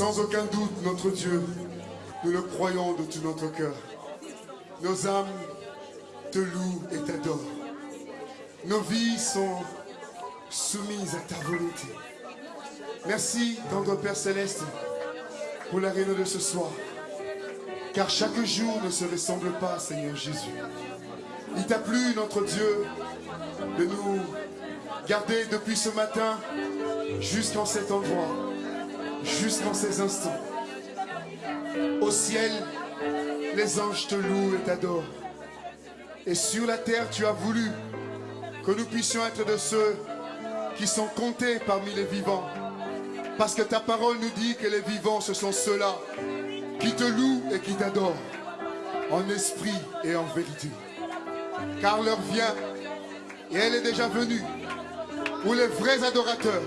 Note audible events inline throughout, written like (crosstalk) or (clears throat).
Sans aucun doute, notre Dieu, nous le croyons de tout notre cœur. Nos âmes te louent et t'adorent. Nos vies sont soumises à ta volonté. Merci, tendre Père Céleste, pour la réunion de ce soir. Car chaque jour ne se ressemble pas, Seigneur Jésus. Il t'a plu, notre Dieu, de nous garder depuis ce matin jusqu'en cet endroit, jusqu'en ces instants. Au ciel, les anges te louent et t'adorent. Et sur la terre, tu as voulu que nous puissions être de ceux qui sont comptés parmi les vivants. Parce que ta parole nous dit que les vivants, ce sont ceux-là qui te louent et qui t'adorent, en esprit et en vérité. Car l'heure vient, et elle est déjà venue, où les vrais adorateurs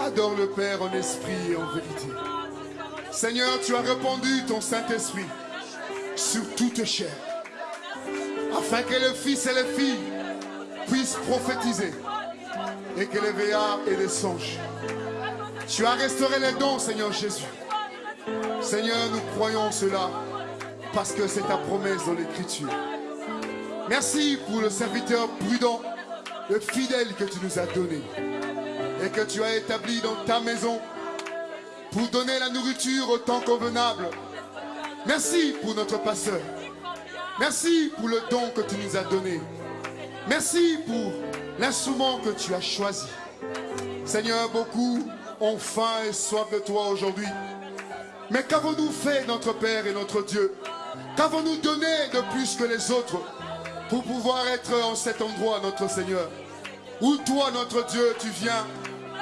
adorent le Père en esprit et en vérité. Seigneur, tu as répandu ton Saint-Esprit sur toute chair, afin que les fils et les filles puissent prophétiser, et que les veillards et les songes. Tu as restauré les dons, Seigneur Jésus. Seigneur, nous croyons cela parce que c'est ta promesse dans l'Écriture. Merci pour le serviteur prudent, le fidèle que tu nous as donné et que tu as établi dans ta maison pour donner la nourriture au temps convenable. Merci pour notre passeur. Merci pour le don que tu nous as donné. Merci pour l'instrument que tu as choisi. Seigneur, beaucoup ont faim et soif de toi aujourd'hui. Mais qu'avons-nous fait, notre Père et notre Dieu? Qu'avons-nous donné de plus que les autres pour pouvoir être en cet endroit, notre Seigneur? Où toi, notre Dieu, tu viens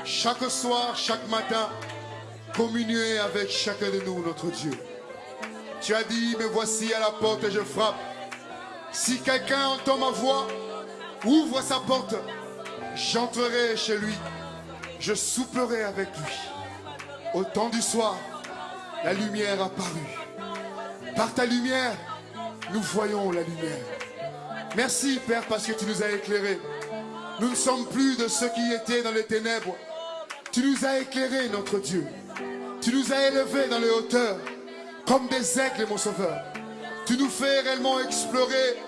chaque soir, chaque matin, communier avec chacun de nous, notre Dieu. Tu as dit, me voici à la porte et je frappe. Si quelqu'un entend ma voix, ouvre sa porte, j'entrerai chez lui, je souperai avec lui. Au temps du soir, la lumière apparut. Par ta lumière, nous voyons la lumière. Merci Père parce que tu nous as éclairés. Nous ne sommes plus de ceux qui étaient dans les ténèbres. Tu nous as éclairés, notre Dieu. Tu nous as élevés dans les hauteurs, comme des aigles, mon Sauveur. Tu nous fais réellement explorer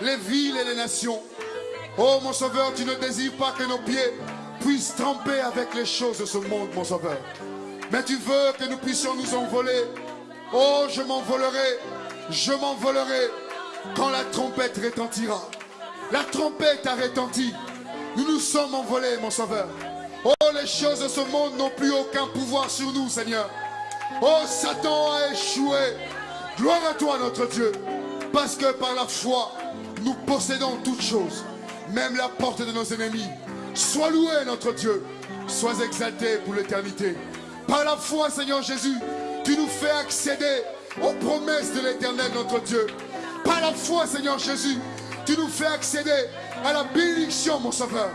les villes et les nations. Oh, mon Sauveur, tu ne désires pas que nos pieds puissent tremper avec les choses de ce monde, mon Sauveur. Mais tu veux que nous puissions nous envoler. Oh, je m'envolerai, je m'envolerai quand la trompette retentira. La trompette a retenti. Nous nous sommes envolés, mon Sauveur. Oh, les choses de ce monde n'ont plus aucun pouvoir sur nous, Seigneur. Oh, Satan a échoué. Gloire à toi, notre Dieu. Parce que par la foi, nous possédons toutes choses, même la porte de nos ennemis. Sois loué, notre Dieu. Sois exalté pour l'éternité. Par la foi, Seigneur Jésus, tu nous fais accéder aux promesses de l'éternel, notre Dieu. Par la foi, Seigneur Jésus, tu nous fais accéder à la bénédiction, mon Sauveur.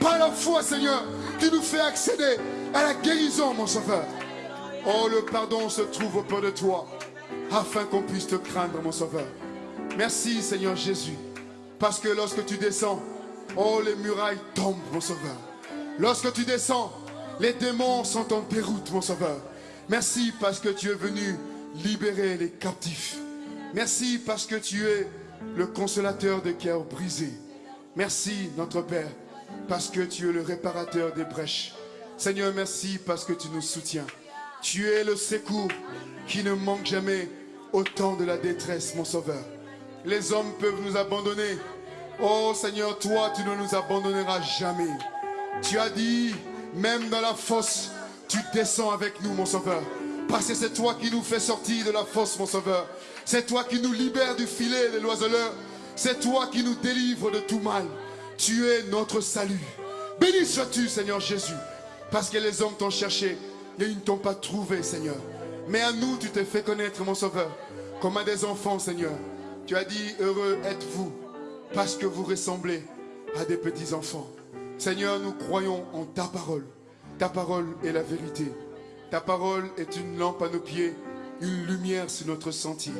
Par la foi, Seigneur, tu nous fais accéder à la guérison, mon Sauveur. Oh, le pardon se trouve auprès de toi, afin qu'on puisse te craindre, mon Sauveur. Merci, Seigneur Jésus, parce que lorsque tu descends, oh, les murailles tombent, mon Sauveur. Lorsque tu descends, les démons sont en déroute, mon Sauveur. Merci parce que tu es venu libérer les captifs. Merci parce que tu es le consolateur des cœurs brisés. Merci, notre Père, parce que tu es le réparateur des brèches. Seigneur, merci parce que tu nous soutiens. Tu es le secours qui ne manque jamais au temps de la détresse, mon Sauveur. Les hommes peuvent nous abandonner. Oh Seigneur, toi, tu ne nous abandonneras jamais. Tu as dit, même dans la fosse, tu descends avec nous, mon Sauveur. Parce que c'est toi qui nous fais sortir de la fosse, mon Sauveur. C'est toi qui nous libères du filet de l'oiseleur. C'est toi qui nous délivres de tout mal. Tu es notre salut. Béni sois-tu, Seigneur Jésus. Parce que les hommes t'ont cherché et ils ne t'ont pas trouvé, Seigneur. Mais à nous, tu t'es fait connaître, mon Sauveur, comme à des enfants, Seigneur. Tu as dit, heureux êtes-vous, parce que vous ressemblez à des petits enfants. Seigneur, nous croyons en ta parole. Ta parole est la vérité. Ta parole est une lampe à nos pieds, une lumière sur notre sentier.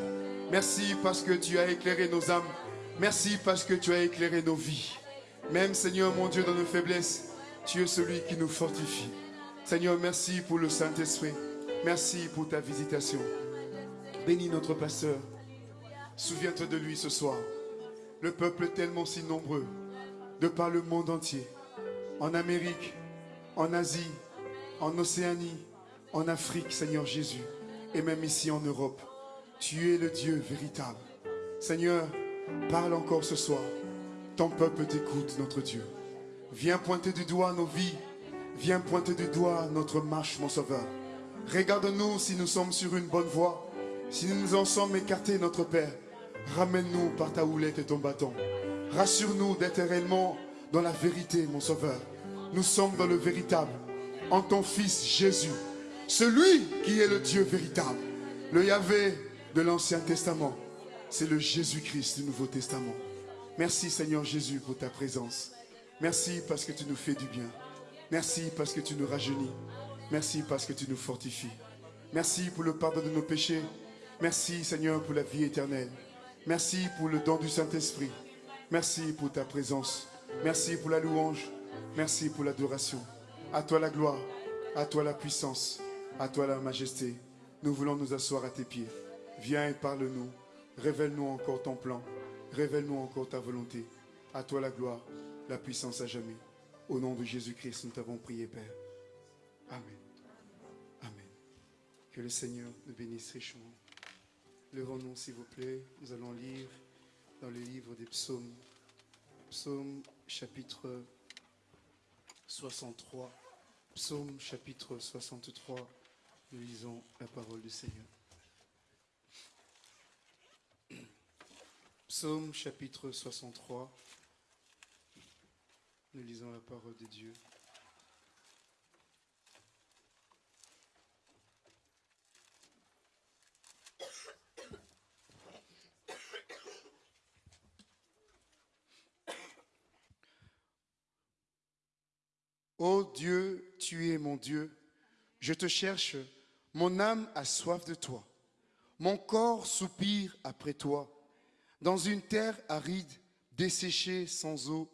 Merci parce que tu as éclairé nos âmes. Merci parce que tu as éclairé nos vies. Même Seigneur mon Dieu, dans nos faiblesses, tu es celui qui nous fortifie. Seigneur, merci pour le Saint-Esprit. Merci pour ta visitation. Bénis notre pasteur. Souviens-toi de lui ce soir. Le peuple est tellement si nombreux, de par le monde entier, en Amérique, en Asie, en Océanie, en Afrique, Seigneur Jésus, et même ici en Europe. Tu es le Dieu véritable. Seigneur, parle encore ce soir. Ton peuple t'écoute, notre Dieu. Viens pointer du doigt nos vies. Viens pointer du doigt notre marche, mon Sauveur. Regarde-nous si nous sommes sur une bonne voie. Si nous nous en sommes écartés, notre Père, ramène-nous par ta houlette et ton bâton. Rassure-nous d'être réellement dans la vérité, mon Sauveur. Nous sommes dans le véritable, en ton Fils Jésus, celui qui est le Dieu véritable, le Yahvé de l'Ancien Testament. C'est le Jésus-Christ du Nouveau Testament. Merci Seigneur Jésus pour ta présence. Merci parce que tu nous fais du bien. Merci parce que tu nous rajeunis. Merci parce que tu nous fortifies. Merci pour le pardon de nos péchés. Merci Seigneur pour la vie éternelle. Merci pour le don du Saint-Esprit. Merci pour ta présence. Merci pour la louange. Merci pour l'adoration. À toi la gloire. À toi la puissance. À toi la majesté. Nous voulons nous asseoir à tes pieds. Viens et parle-nous. Révèle-nous encore ton plan. Révèle-nous encore ta volonté. À toi la gloire, la puissance à jamais. Au nom de Jésus-Christ, nous t'avons prié, Père. Amen. Amen. Que le Seigneur nous bénisse richement. Levons-nous, s'il vous plaît. Nous allons lire dans le livre des psaumes. Psaume chapitre 63. Psaume chapitre 63. Nous lisons la parole du Seigneur. Psaume chapitre 63. Nous lisons la parole de Dieu. Ô Dieu, tu es mon Dieu, je te cherche, mon âme a soif de toi, mon corps soupire après toi, dans une terre aride, desséchée sans eau,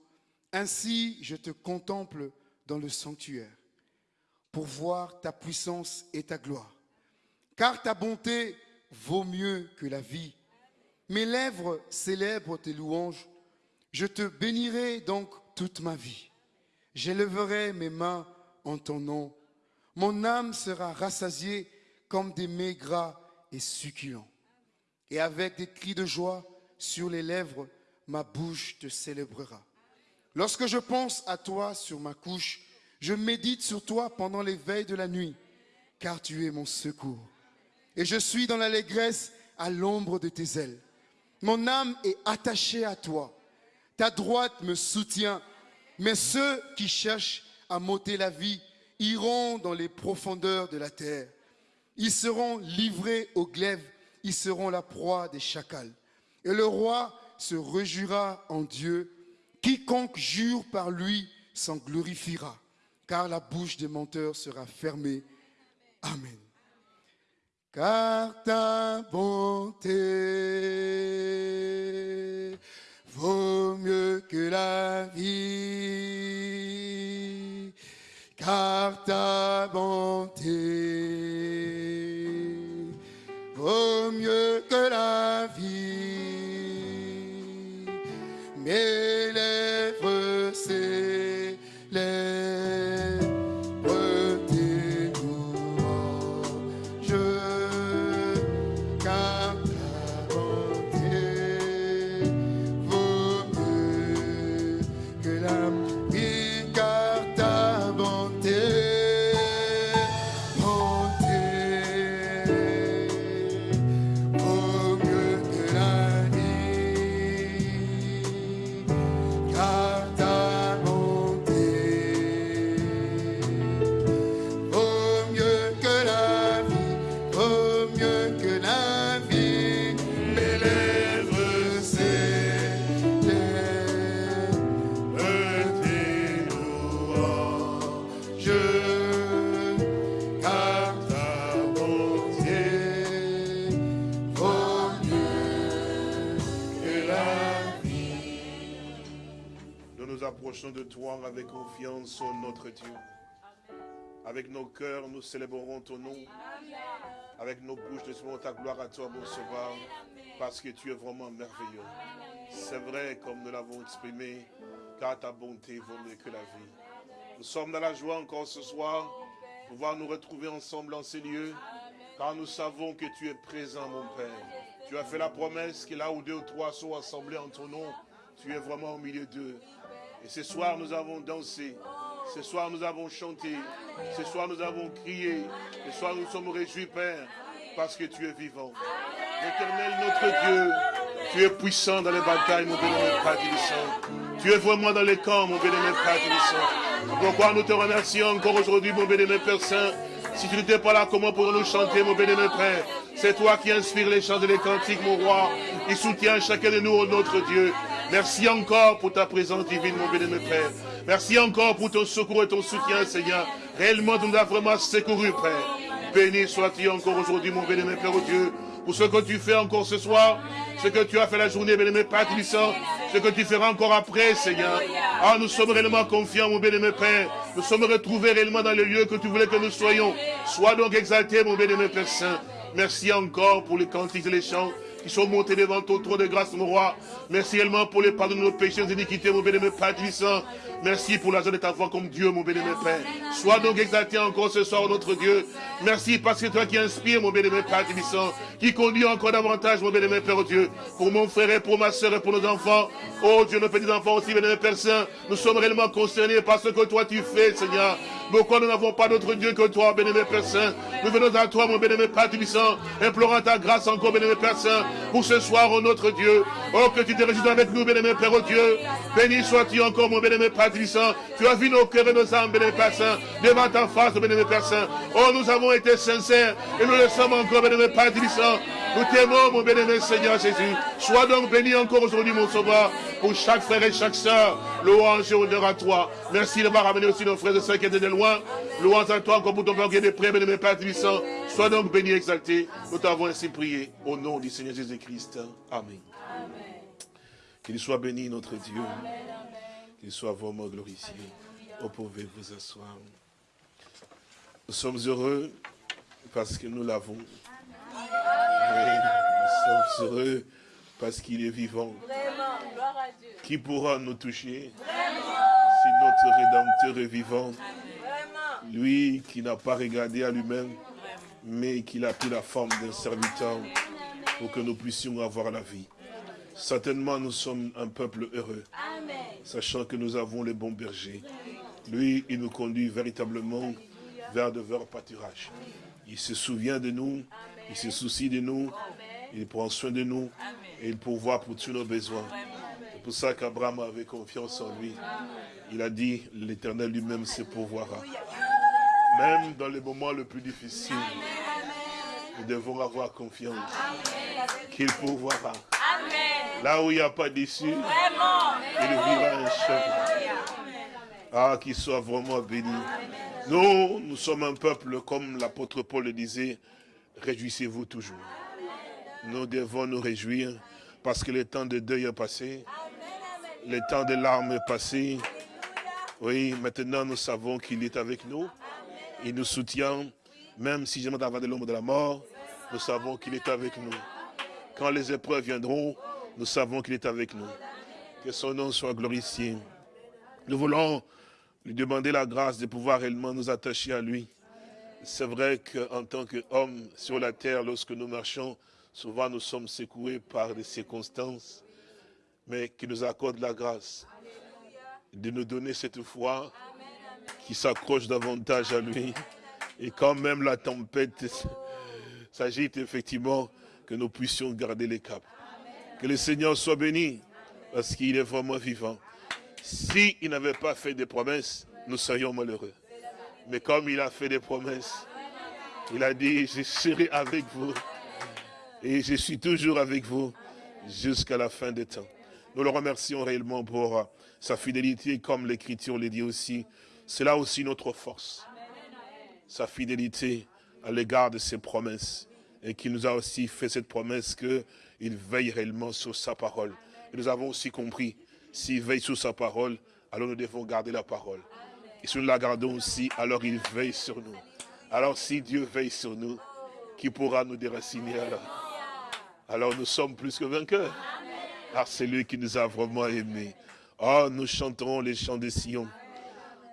ainsi je te contemple dans le sanctuaire, pour voir ta puissance et ta gloire, car ta bonté vaut mieux que la vie. Mes lèvres célèbrent tes louanges, je te bénirai donc toute ma vie. J'élèverai mes mains en ton nom. Mon âme sera rassasiée comme des mets et succulents. Et avec des cris de joie sur les lèvres, ma bouche te célébrera. Lorsque je pense à toi sur ma couche, je médite sur toi pendant les veilles de la nuit, car tu es mon secours. Et je suis dans l'allégresse à l'ombre de tes ailes. Mon âme est attachée à toi. Ta droite me soutient mais ceux qui cherchent à m'ôter la vie iront dans les profondeurs de la terre. Ils seront livrés aux glaives, ils seront la proie des chacals. Et le roi se réjouira en Dieu. Quiconque jure par lui s'en glorifiera, car la bouche des menteurs sera fermée. Amen. Car ta bonté vaut mieux que la vie, car ta bonté vaut mieux que la vie. Mes lèvres célèbrent de toi avec confiance, ô notre Dieu. Avec nos cœurs, nous célébrerons ton nom. Avec nos bouches, nous célébrons ta gloire à toi, mon sauveur, parce que tu es vraiment merveilleux. C'est vrai, comme nous l'avons exprimé, car ta bonté vaut mieux que la vie. Nous sommes dans la joie encore ce soir, pouvoir nous retrouver ensemble en ces lieux, car nous savons que tu es présent, mon Père. Tu as fait la promesse que là où deux ou trois sont assemblés en ton nom, tu es vraiment au milieu d'eux. Et ce soir, nous avons dansé. Ce soir, nous avons chanté. Ce soir, nous avons crié. Ce soir, nous sommes réjouis, Père, parce que tu es vivant. Éternel, notre Dieu, tu es puissant dans les batailles, mon bénémoine Père Tu es vraiment dans les camps, mon bénémoine Père Pourquoi nous te remercions encore aujourd'hui, mon bénémoine Père Saint. Si tu n'étais pas là, comment pourrons-nous chanter, mon bénémoine Père? C'est toi qui inspires les chants et les cantiques, mon roi. Il soutient chacun de nous, notre Dieu. Merci encore pour ta présence divine, mon bénémoine Père. Merci encore pour ton secours et ton soutien, Seigneur. Réellement, tu nous as vraiment secouru, Père. Béni sois-tu encore aujourd'hui, mon bénémoine Père, oh Dieu pour ce que tu fais encore ce soir, ce que tu as fait la journée, bien-aimé Père ce que tu feras encore après, Seigneur. Ah, nous sommes réellement confiants, mon bien-aimé Père. Nous sommes retrouvés réellement dans le lieu que tu voulais que nous soyons. Sois donc exalté, mon bien-aimé Père Saint. Merci encore pour les cantiques et les chants qui sont montés devant ton trône de grâce, mon roi. Merci également pour les pardons de nos péchés et iniquités, mon bien-aimé Père Merci pour la joie de ta voix comme Dieu, mon bien-aimé Père. Sois donc exalté encore ce soir, notre Dieu. Merci parce que toi qui inspires, mon bien-aimé Père qui conduit encore davantage, mon bien-aimé Père Dieu, pour mon frère et pour ma soeur et pour nos enfants. Oh Dieu, nos petits-enfants aussi, bien-aimé Père Saint, nous sommes réellement concernés par ce que toi tu fais, Seigneur. Pourquoi nous n'avons pas d'autre Dieu que toi, bien-aimé Père Saint? Nous venons à toi, mon bien-aimé Père Tubissant, implorant ta grâce encore, bien-aimé Père Saint, pour ce soir, oh notre Dieu. Oh, que tu te réjouis avec nous, bien-aimé Père oh Dieu. Béni sois-tu encore, mon bien-aimé Père Tubissant. Tu as vu nos cœurs et nos âmes, bien-aimé Père Saint, devant ta face, bien-aimé Père Saint. Oh, nous avons été sincères et nous le sommes encore, bien-aimé Père Tubissant. Nous t'aimons, mon bien-aimé Seigneur Jésus. Sois donc béni encore aujourd'hui, mon sauveur, pour chaque frère et chaque sœur. Louange et honneur à toi. Merci de m'avoir ramené aussi nos frères et sœurs qui étaient de loin. Louange à toi encore pour ton père qui est près, bien-aimé Père. Sois donc béni exalté. Nous t'avons ainsi prié au nom du Seigneur Jésus-Christ. Amen. Qu'il soit béni notre Dieu. Qu'il soit vraiment glorifié. Vous pouvez vous asseoir. Nous sommes heureux parce que nous l'avons. nous sommes heureux parce qu'il est vivant. Qui pourra nous toucher si notre Rédempteur est vivant? Lui qui n'a pas regardé à lui-même, mais qu'il a pris la forme d'un serviteur pour que nous puissions avoir la vie. Certainement, nous sommes un peuple heureux, sachant que nous avons les bons bergers. Lui, il nous conduit véritablement vers de verts pâturages. Il se souvient de nous, il se soucie de nous, il prend soin de nous et il pourvoit pour tous nos besoins. C'est pour ça qu'Abraham avait confiance en lui. Il a dit, l'Éternel lui-même se pourvoira. Même dans les moments les plus difficiles, nous devons avoir confiance qu'il pourvoira. Là où il n'y a pas d'issue, il vivra un chemin. Ah, qu'il soit vraiment béni. Nous, nous sommes un peuple, comme l'apôtre Paul le disait, réjouissez-vous toujours. Nous devons nous réjouir parce que le temps de deuil est passé. Le temps de larmes est passé. Oui, maintenant nous savons qu'il est avec nous. Il nous soutient, même si jamais avant de l'ombre de la mort, nous savons qu'il est avec nous. Quand les épreuves viendront, nous savons qu'il est avec nous. Que son nom soit glorifié. Nous voulons lui demander la grâce de pouvoir réellement nous attacher à lui. C'est vrai qu'en tant qu'homme sur la terre, lorsque nous marchons, souvent nous sommes secoués par des circonstances, mais qui nous accorde la grâce de nous donner cette foi qui s'accroche davantage à lui. Et quand même la tempête s'agite effectivement, que nous puissions garder les caps. Que le Seigneur soit béni, parce qu'il est vraiment vivant. S'il n'avait pas fait des promesses, nous serions malheureux. Mais comme il a fait des promesses, il a dit, je serai avec vous. Et je suis toujours avec vous jusqu'à la fin des temps. Nous le remercions réellement pour sa fidélité, comme l'Écriture le dit aussi. C'est là aussi notre force. Sa fidélité à l'égard de ses promesses. Et qu'il nous a aussi fait cette promesse qu'il veille réellement sur sa parole. Et nous avons aussi compris, s'il veille sur sa parole, alors nous devons garder la parole. Et si nous la gardons aussi, alors il veille sur nous. Alors si Dieu veille sur nous, qui pourra nous déraciner alors? Alors nous sommes plus que vainqueurs. Car c'est lui qui nous a vraiment aimés. Oh, nous chanterons les chants de Sion.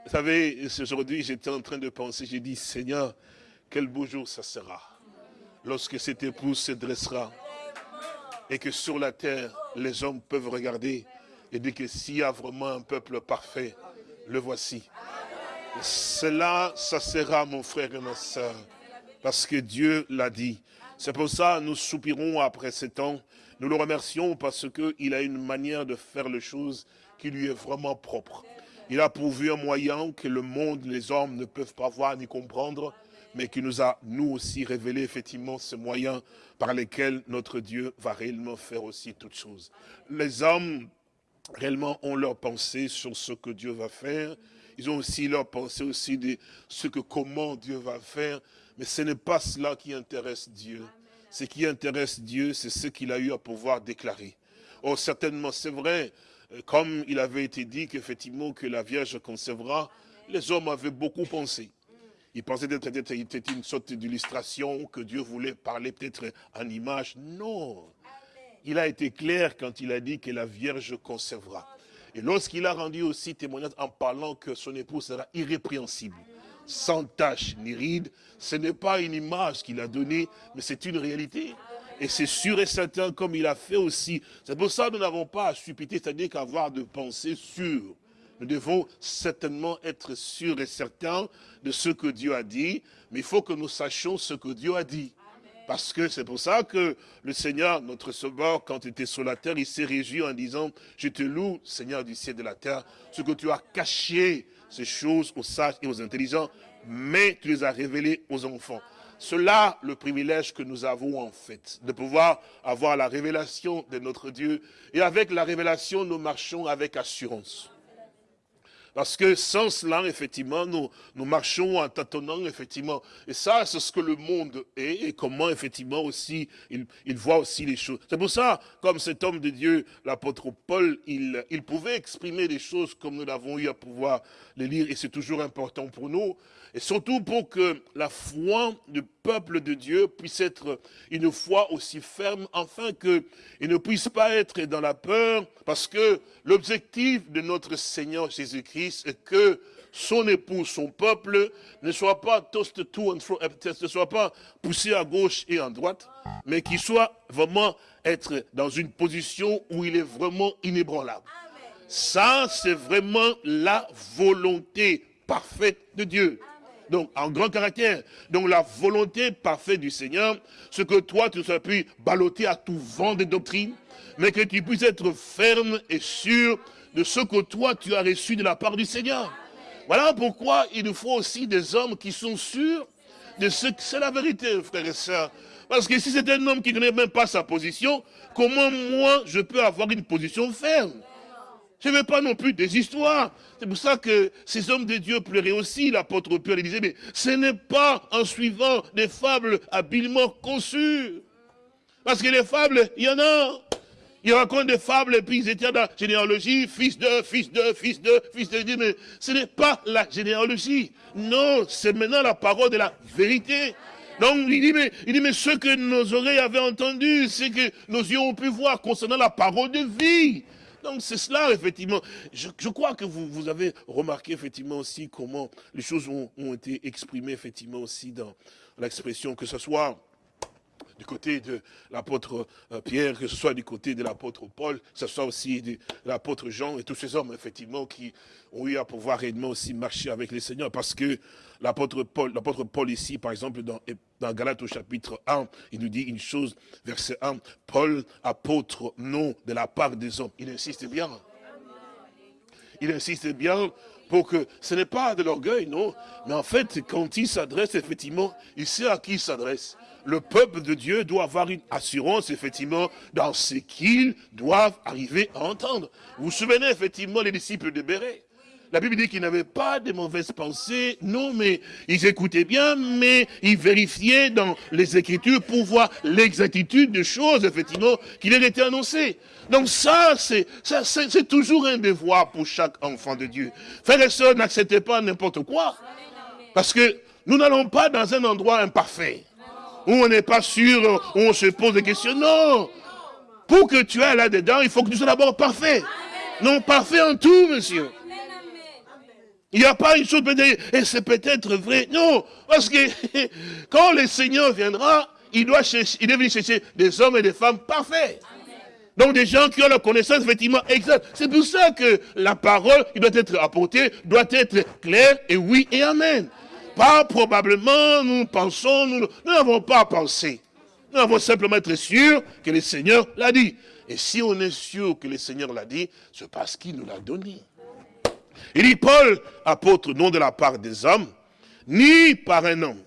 Vous savez, aujourd'hui, j'étais en train de penser, j'ai dit, Seigneur, quel beau jour ça sera. Lorsque cette épouse se dressera et que sur la terre, les hommes peuvent regarder et dire que s'il y a vraiment un peuple parfait, le voici. Cela, ça sera mon frère et ma soeur, parce que Dieu l'a dit. C'est pour ça que nous soupirons après ces temps. Nous le remercions parce qu'il a une manière de faire les choses qui lui est vraiment propre. Il a pourvu un moyen que le monde, les hommes ne peuvent pas voir ni comprendre, mais qui nous a, nous aussi, révélé effectivement ce moyen par lesquels notre Dieu va réellement faire aussi toutes choses. Les hommes, réellement, ont leur pensée sur ce que Dieu va faire. Ils ont aussi leur pensée aussi de ce que, comment Dieu va faire. Mais ce n'est pas cela qui intéresse Dieu. Ce qui intéresse Dieu, c'est ce qu'il a eu à pouvoir déclarer. Oh, certainement, c'est vrai, euh, comme il avait été dit qu'effectivement que la Vierge concevra, les hommes avaient beaucoup pensé. Pensaient que c'était une sorte d'illustration, que Dieu voulait parler peut-être en image. Non. Il a été clair quand il a dit que la Vierge concevra. Et lorsqu'il a rendu aussi témoignage en parlant que son épouse sera irrépréhensible, sans tache ni ride, ce n'est pas une image qu'il a donnée, mais c'est une réalité. Et c'est sûr et certain, comme il a fait aussi. C'est pour ça que nous n'avons pas à suppiter, c'est-à-dire qu'avoir de pensées sûres. Nous devons certainement être sûrs et certains de ce que Dieu a dit, mais il faut que nous sachions ce que Dieu a dit. Parce que c'est pour ça que le Seigneur, notre Sauveur, quand il était sur la terre, il s'est réjoui en disant, je te loue, Seigneur du ciel et de la terre, ce que tu as caché ces choses aux sages et aux intelligents, mais tu les as révélées aux enfants. Cela, le privilège que nous avons en fait, de pouvoir avoir la révélation de notre Dieu. Et avec la révélation, nous marchons avec assurance. Parce que sans cela, effectivement, nous, marchons en tâtonnant, effectivement. Et ça, c'est ce que le monde est et comment, effectivement, aussi, il, voit aussi les choses. C'est pour ça, comme cet homme de Dieu, l'apôtre Paul, il, pouvait exprimer des choses comme nous l'avons eu à pouvoir les lire. Et c'est toujours important pour nous. Et surtout pour que la foi du peuple de Dieu puisse être une foi aussi ferme, afin qu'il ne puisse pas être dans la peur, parce que l'objectif de notre Seigneur Jésus-Christ est que son époux, son peuple, ne soit pas toast to and fro, ne soit pas poussé à gauche et à droite, mais qu'il soit vraiment être dans une position où il est vraiment inébranlable. Ça, c'est vraiment la volonté parfaite de Dieu donc en grand caractère. Donc la volonté parfaite du Seigneur, ce que toi tu ne sois plus ballotté à tout vent de doctrine, mais que tu puisses être ferme et sûr de ce que toi tu as reçu de la part du Seigneur. Voilà pourquoi il nous faut aussi des hommes qui sont sûrs de ce que c'est la vérité, frères et sœurs. Parce que si c'est un homme qui ne connaît même pas sa position, comment moi je peux avoir une position ferme? Je ne veux pas non plus des histoires. C'est pour ça que ces hommes de Dieu pleuraient aussi, l'apôtre Pierre disait, mais ce n'est pas en suivant des fables habilement conçues. Parce que les fables, il y en a. Ils racontent des fables et puis ils étaient dans la généalogie, fils de, fils de, fils de, fils de. Mais ce n'est pas la généalogie. Non, c'est maintenant la parole de la vérité. Donc il dit, mais, il dit, mais ce que nos oreilles avaient entendu, c'est que nos yeux ont pu voir concernant la parole de vie. Donc c'est cela, effectivement. Je, crois que vous, avez remarqué, effectivement, aussi comment les choses ont, été exprimées, effectivement, aussi dans l'expression, que ce soit du côté de l'apôtre euh, Pierre, que ce soit du côté de l'apôtre Paul, que ce soit aussi de l'apôtre Jean et tous ces hommes, effectivement, qui ont eu à pouvoir réellement aussi marcher avec les seigneurs. Parce que l'apôtre Paul, l'apôtre Paul ici, par exemple, dans, dans Galates au chapitre 1, il nous dit une chose, verset 1, Paul, apôtre, non, de la part des hommes. Il insiste bien. Il insiste bien pour que ce n'est pas de l'orgueil, non. Mais en fait, quand il s'adresse, effectivement, il sait à qui il s'adresse le peuple de Dieu doit avoir une assurance, effectivement, dans ce qu'ils doivent arriver à entendre. Vous vous souvenez, effectivement, les disciples de Béret la Bible dit qu'ils n'avaient pas de mauvaises pensées, non, mais ils écoutaient bien, mais ils vérifiaient dans les Écritures pour voir l'exactitude des choses, effectivement, qui leur étaient annoncées. Donc ça, c'est c'est toujours un devoir pour chaque enfant de Dieu. Frères et sœurs, n'acceptez pas n'importe quoi. Parce que nous n'allons pas dans un endroit imparfait, où on n'est pas sûr, où on se pose des questions. Non Pour que tu ailles là-dedans, il faut que tu sois d'abord parfait. Non, parfait en tout, monsieur. Il n'y a pas une chose et c'est peut-être vrai. Non, parce que (laughs) quand le Seigneur viendra, il doit, chercher, il doit venir chercher des hommes et des femmes parfaits. Donc des gens qui ont la connaissance effectivement exacte. C'est pour ça que la parole qui doit être apportée doit être claire et oui et amen. Pas probablement, nous pensons, nous n'avons pas pensé. Nous avons simplement être sûrs que le Seigneur l'a dit. Et si on est sûr que le Seigneur l'a dit, c'est parce qu'il nous l'a donné. Il dit, Paul, apôtre non de la part des hommes, ni par un homme,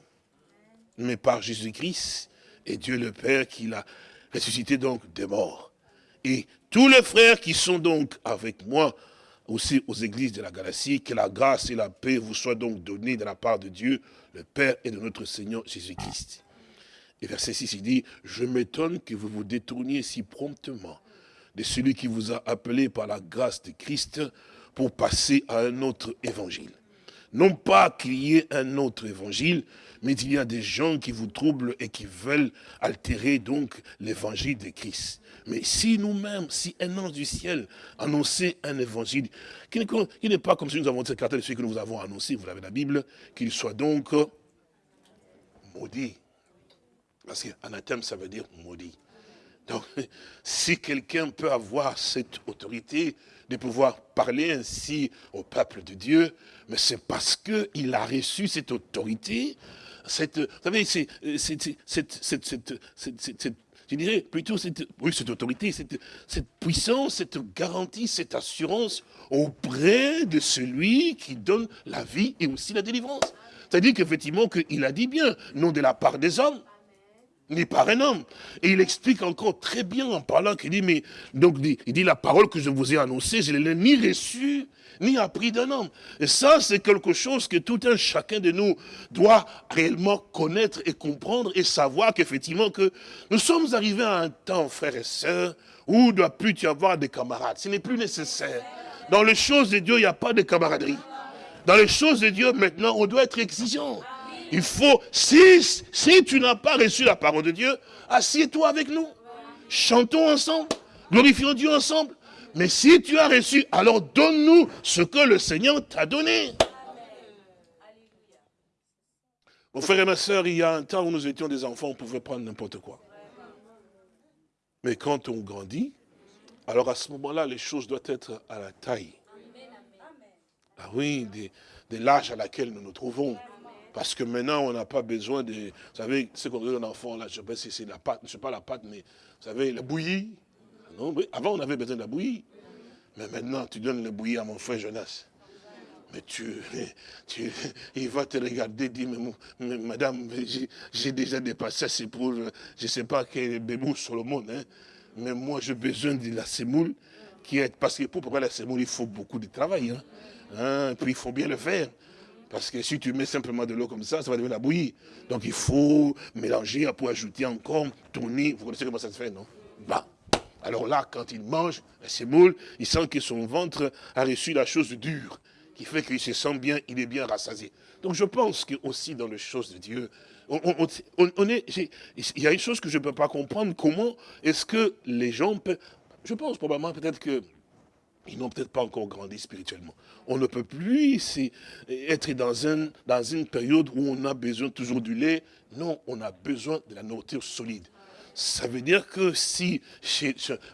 mais par Jésus-Christ et Dieu le Père qui l'a ressuscité donc des morts. Et tous les frères qui sont donc avec moi, aussi aux églises de la Galatie, que la grâce et la paix vous soient donc données de la part de Dieu, le Père et de notre Seigneur Jésus-Christ. Et verset 6, il dit, je m'étonne que vous vous détourniez si promptement de celui qui vous a appelé par la grâce de Christ pour passer à un autre évangile. Non pas qu'il y ait un autre évangile, mais il y a des gens qui vous troublent et qui veulent altérer donc l'évangile de Christ. Mais si nous-mêmes, si un ange du ciel annonçait un évangile, qui n'est pas comme si nous avons de celui que nous avons annoncé, vous l'avez la Bible, qu'il soit donc maudit. Parce qu'anathème, ça veut dire maudit. Donc, (laughs) si quelqu'un peut avoir cette autorité de pouvoir parler ainsi au peuple de Dieu, mais c'est parce qu'il a reçu cette autorité, cette, vous savez, c'est cette, je dirais plutôt cette, oui, cette autorité, cette, cette puissance, cette garantie, cette assurance auprès de celui qui donne la vie et aussi la délivrance. C'est-à-dire qu'effectivement, qu'il a dit bien, non de la part des hommes, ni par un homme. Et il explique encore très bien en parlant qu'il dit, mais, donc, il dit, la parole que je vous ai annoncée, je ne l'ai ni reçue, ni appris d'un homme. Et ça, c'est quelque chose que tout un chacun de nous doit réellement connaître et comprendre et savoir qu'effectivement que nous sommes arrivés à un temps, frères et sœurs, où il ne doit plus y avoir des camarades. Ce n'est plus nécessaire. Dans les choses de Dieu, il n'y a pas de camaraderie. Dans les choses de Dieu, maintenant, on doit être exigeant. Il faut, si, si tu n'as pas reçu la parole de Dieu, assieds-toi avec nous. Chantons ensemble. Glorifions Dieu ensemble. Mais si tu as reçu, alors donne-nous ce que le Seigneur t'a donné. Mon frère et ma soeur, il y a un temps où nous étions des enfants, on pouvait prendre n'importe quoi. Mais quand on grandit, alors à ce moment-là, les choses doivent être à la taille. Ah oui, de, l'âge à laquelle nous nous trouvons. Parce que maintenant, on n'a pas besoin de... Vous savez, ce qu'on donne un enfant, là, je ne sais pas si c'est la pâte, je sais pas la pâte, mais vous savez, la bouillie, avant, on avait besoin de la bouillie. Mais maintenant, tu donnes la bouillie à mon frère Jonas. Mais tu, tu, il va te regarder, dire, mais, madame, j'ai déjà dépassé c'est pour, je ne sais pas quel bébé Solomon, hein, mais moi j'ai besoin de la semoule, qui est, parce que pour préparer la semoule, il faut beaucoup de travail, hein, hein, puis il faut bien le faire. Parce que si tu mets simplement de l'eau comme ça, ça va devenir la bouillie. Donc il faut mélanger pour ajouter encore, tourner. Vous connaissez comment ça se fait, non? Bah. Alors là, quand il mange la semoule, il sent que son ventre a reçu la chose dure, qui fait qu'il se sent bien, il est bien rassasié. Donc je pense que aussi dans les choses de Dieu, on, est, il y a une chose que je ne peux pas comprendre, comment est-ce que les gens peuvent... Je pense probablement peut-être que ils n'ont peut-être pas encore grandi spirituellement. On ne peut plus être dans, un, dans une période où on a besoin toujours du lait. Non, on a besoin de la nourriture solide. Ça veut dire que si,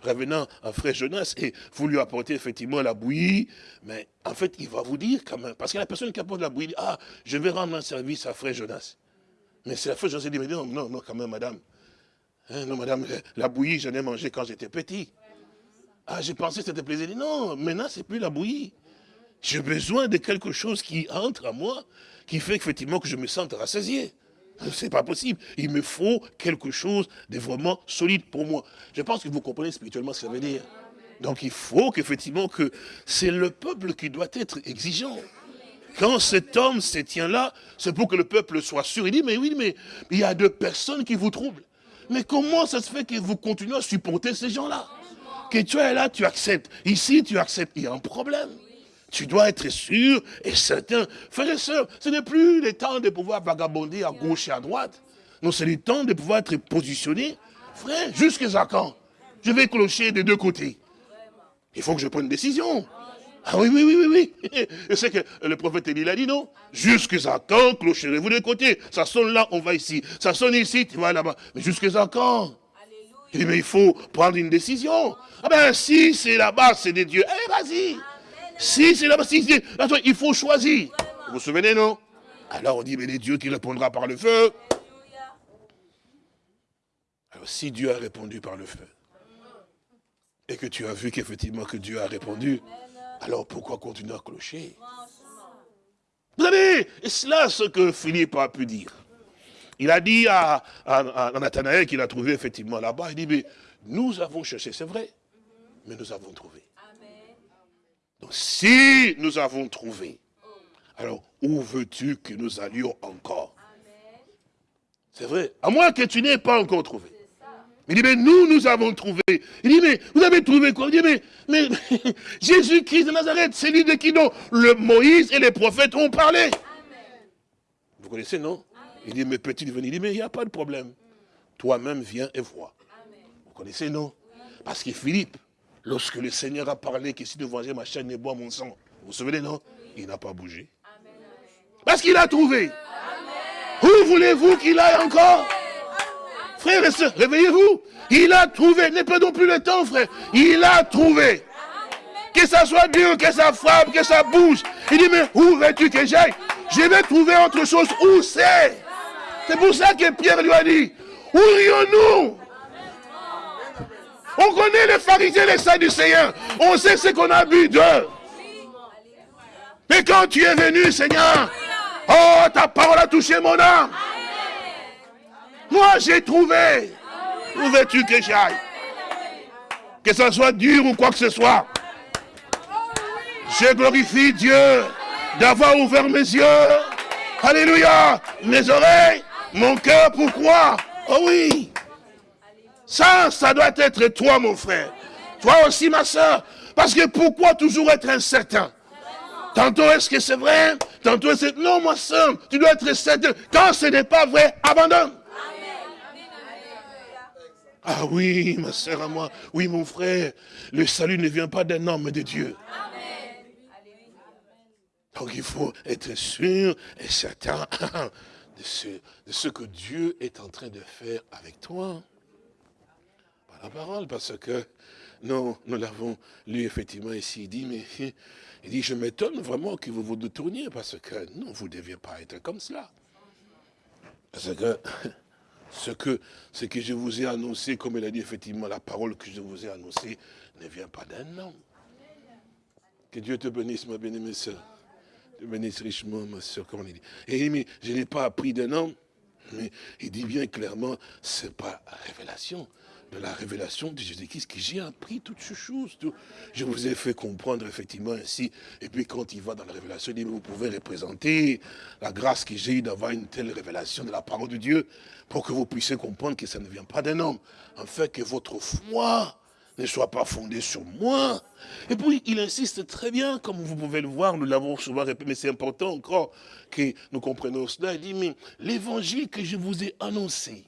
revenant à frère Jonas, et vous lui apportez effectivement la bouillie, mais en fait, il va vous dire quand même, parce que la personne qui apporte la bouillie, ah, je vais rendre un service à frère Jonas. Mais c'est la frère Jonas qui dit, non, non, non, quand même, madame. Hein, non, madame, la bouillie, j'en ai mangé quand j'étais petit. Ah, j'ai pensé que c'était plaisir. Non, maintenant, c'est plus la bouillie. J'ai besoin de quelque chose qui entre à moi, qui fait effectivement que je me sente rassasié. C'est pas possible. Il me faut quelque chose de vraiment solide pour moi. Je pense que vous comprenez spirituellement ce que ça veut dire. Donc il faut qu'effectivement que c'est le peuple qui doit être exigeant. Quand cet homme se tient là, c'est pour que le peuple soit sûr. Il dit, mais oui, mais il y a deux personnes qui vous troublent. Mais comment ça se fait que vous continuez à supporter ces gens-là? Que tu es là, tu acceptes. Ici, tu acceptes. Il y a un problème. Tu dois être sûr et certain. Frères et sœurs, ce n'est plus le temps de pouvoir vagabonder à gauche et à droite. Non, c'est le temps de pouvoir être positionné. Frère, jusqu'à quand? Je vais clocher des deux côtés. Il faut que je prenne une décision. Ah oui, oui, oui, oui, oui. (laughs) Et c'est que le prophète Élie l'a dit, non? Jusqu'à quand clocherez-vous de côté Ça sonne là, on va ici. Ça sonne ici, tu vas là-bas. Mais jusqu'à quand? Il dit, mais il faut prendre une décision. Ah ben, si c'est là-bas, c'est des dieux. Eh, vas-y. Si c'est là-bas, si c'est... Il faut choisir. Vous vous souvenez, non? Alors on dit, mais les dieux qui répondra par le feu. Alors si Dieu a répondu par le feu, et que tu as vu qu'effectivement que Dieu a répondu, alors pourquoi continuer à clocher? Vous savez, et cela ce que Philippe a pu dire. Il a dit à, à, Nathanaël qu'il a trouvé effectivement là-bas, il dit, mais nous avons cherché, c'est vrai, mais nous avons trouvé. Donc si nous avons trouvé, alors où veux-tu que nous allions encore? C'est vrai, à moins que tu n'aies pas encore trouvé. Il dit, mais nous, nous avons trouvé. Il dit, mais vous avez trouvé quoi? Il dit, mais, mais (laughs) Jésus-Christ de Nazareth, c'est lui de qui dont le Moïse et les prophètes ont parlé? Vous connaissez, non? Il dit, mais petit, il dit, mais il n'y a pas de problème. Toi-même, viens et vois. Vous connaissez, non? Parce que Philippe, lorsque le Seigneur a parlé que si tu venger ma chaîne et bois mon sang, vous vous souvenez, non? Il n'a pas bougé. Parce qu'il a trouvé. Où voulez-vous qu'il aille encore? Frères et sœurs, réveillez-vous. Il a trouvé. N'est pas non plus le temps, frère. Il a trouvé. Que ça soit dur, que ça frappe, que ça bouge. Il dit, mais où veux-tu que j'aille? Je vais trouver autre chose. Où c'est? C'est pour ça que Pierre lui a dit, où irions-nous On connaît les pharisiens, les Sadducéens. On sait ce qu'on a bu d'eux. Mais quand tu es venu, Seigneur, oh, ta parole a touché mon âme. Moi, j'ai trouvé. Où veux-tu que j'aille? Que ça soit dur ou quoi que ce soit. Je glorifie Dieu d'avoir ouvert mes yeux. Alléluia. Mes oreilles, mon cœur, pourquoi? Oh oui. Ça, ça doit être toi, mon frère. Toi aussi, ma soeur. Parce que pourquoi toujours être incertain? Tantôt est-ce que c'est vrai? Tantôt c'est... Non, ma soeur, tu dois être certain. Quand ce n'est pas vrai, abandonne. Ah oui, ma soeur à moi, oui mon frère, le salut ne vient pas d'un homme mais de Dieu. Donc il faut être sûr et certain (laughs) de ce, que Dieu est en train de faire avec toi. Par la parole, parce que non, nous l'avons lu effectivement ici, il dit, mais il dit, je m'étonne vraiment que vous vous détourniez, parce que non, vous ne deviez pas être comme cela. Parce que (laughs) ce que, ce que je vous ai annoncé, comme il a dit effectivement, la parole que je vous ai annoncée ne vient pas d'un homme. Que Dieu te bénisse, ma bien-aimée. Te bénisse richement, ma soeur, dit. Et il dit, je n'ai pas appris d'un homme, mais il dit bien clairement, ce n'est pas révélation, de la révélation de Jésus-Christ que j'ai appris toutes ces choses. Je vous ai fait comprendre effectivement ainsi. Et puis quand il va dans la révélation, il dit, vous pouvez représenter la grâce que j'ai eue d'avoir une telle révélation de la parole de Dieu pour que vous puissiez comprendre que ça ne vient pas d'un homme. En fait, que votre foi ne soit pas fondée sur moi. Et puis, il insiste très bien, comme vous pouvez le voir, nous l'avons souvent répété, mais c'est important encore que nous comprenions cela. Il dit, mais l'évangile que je vous ai annoncé,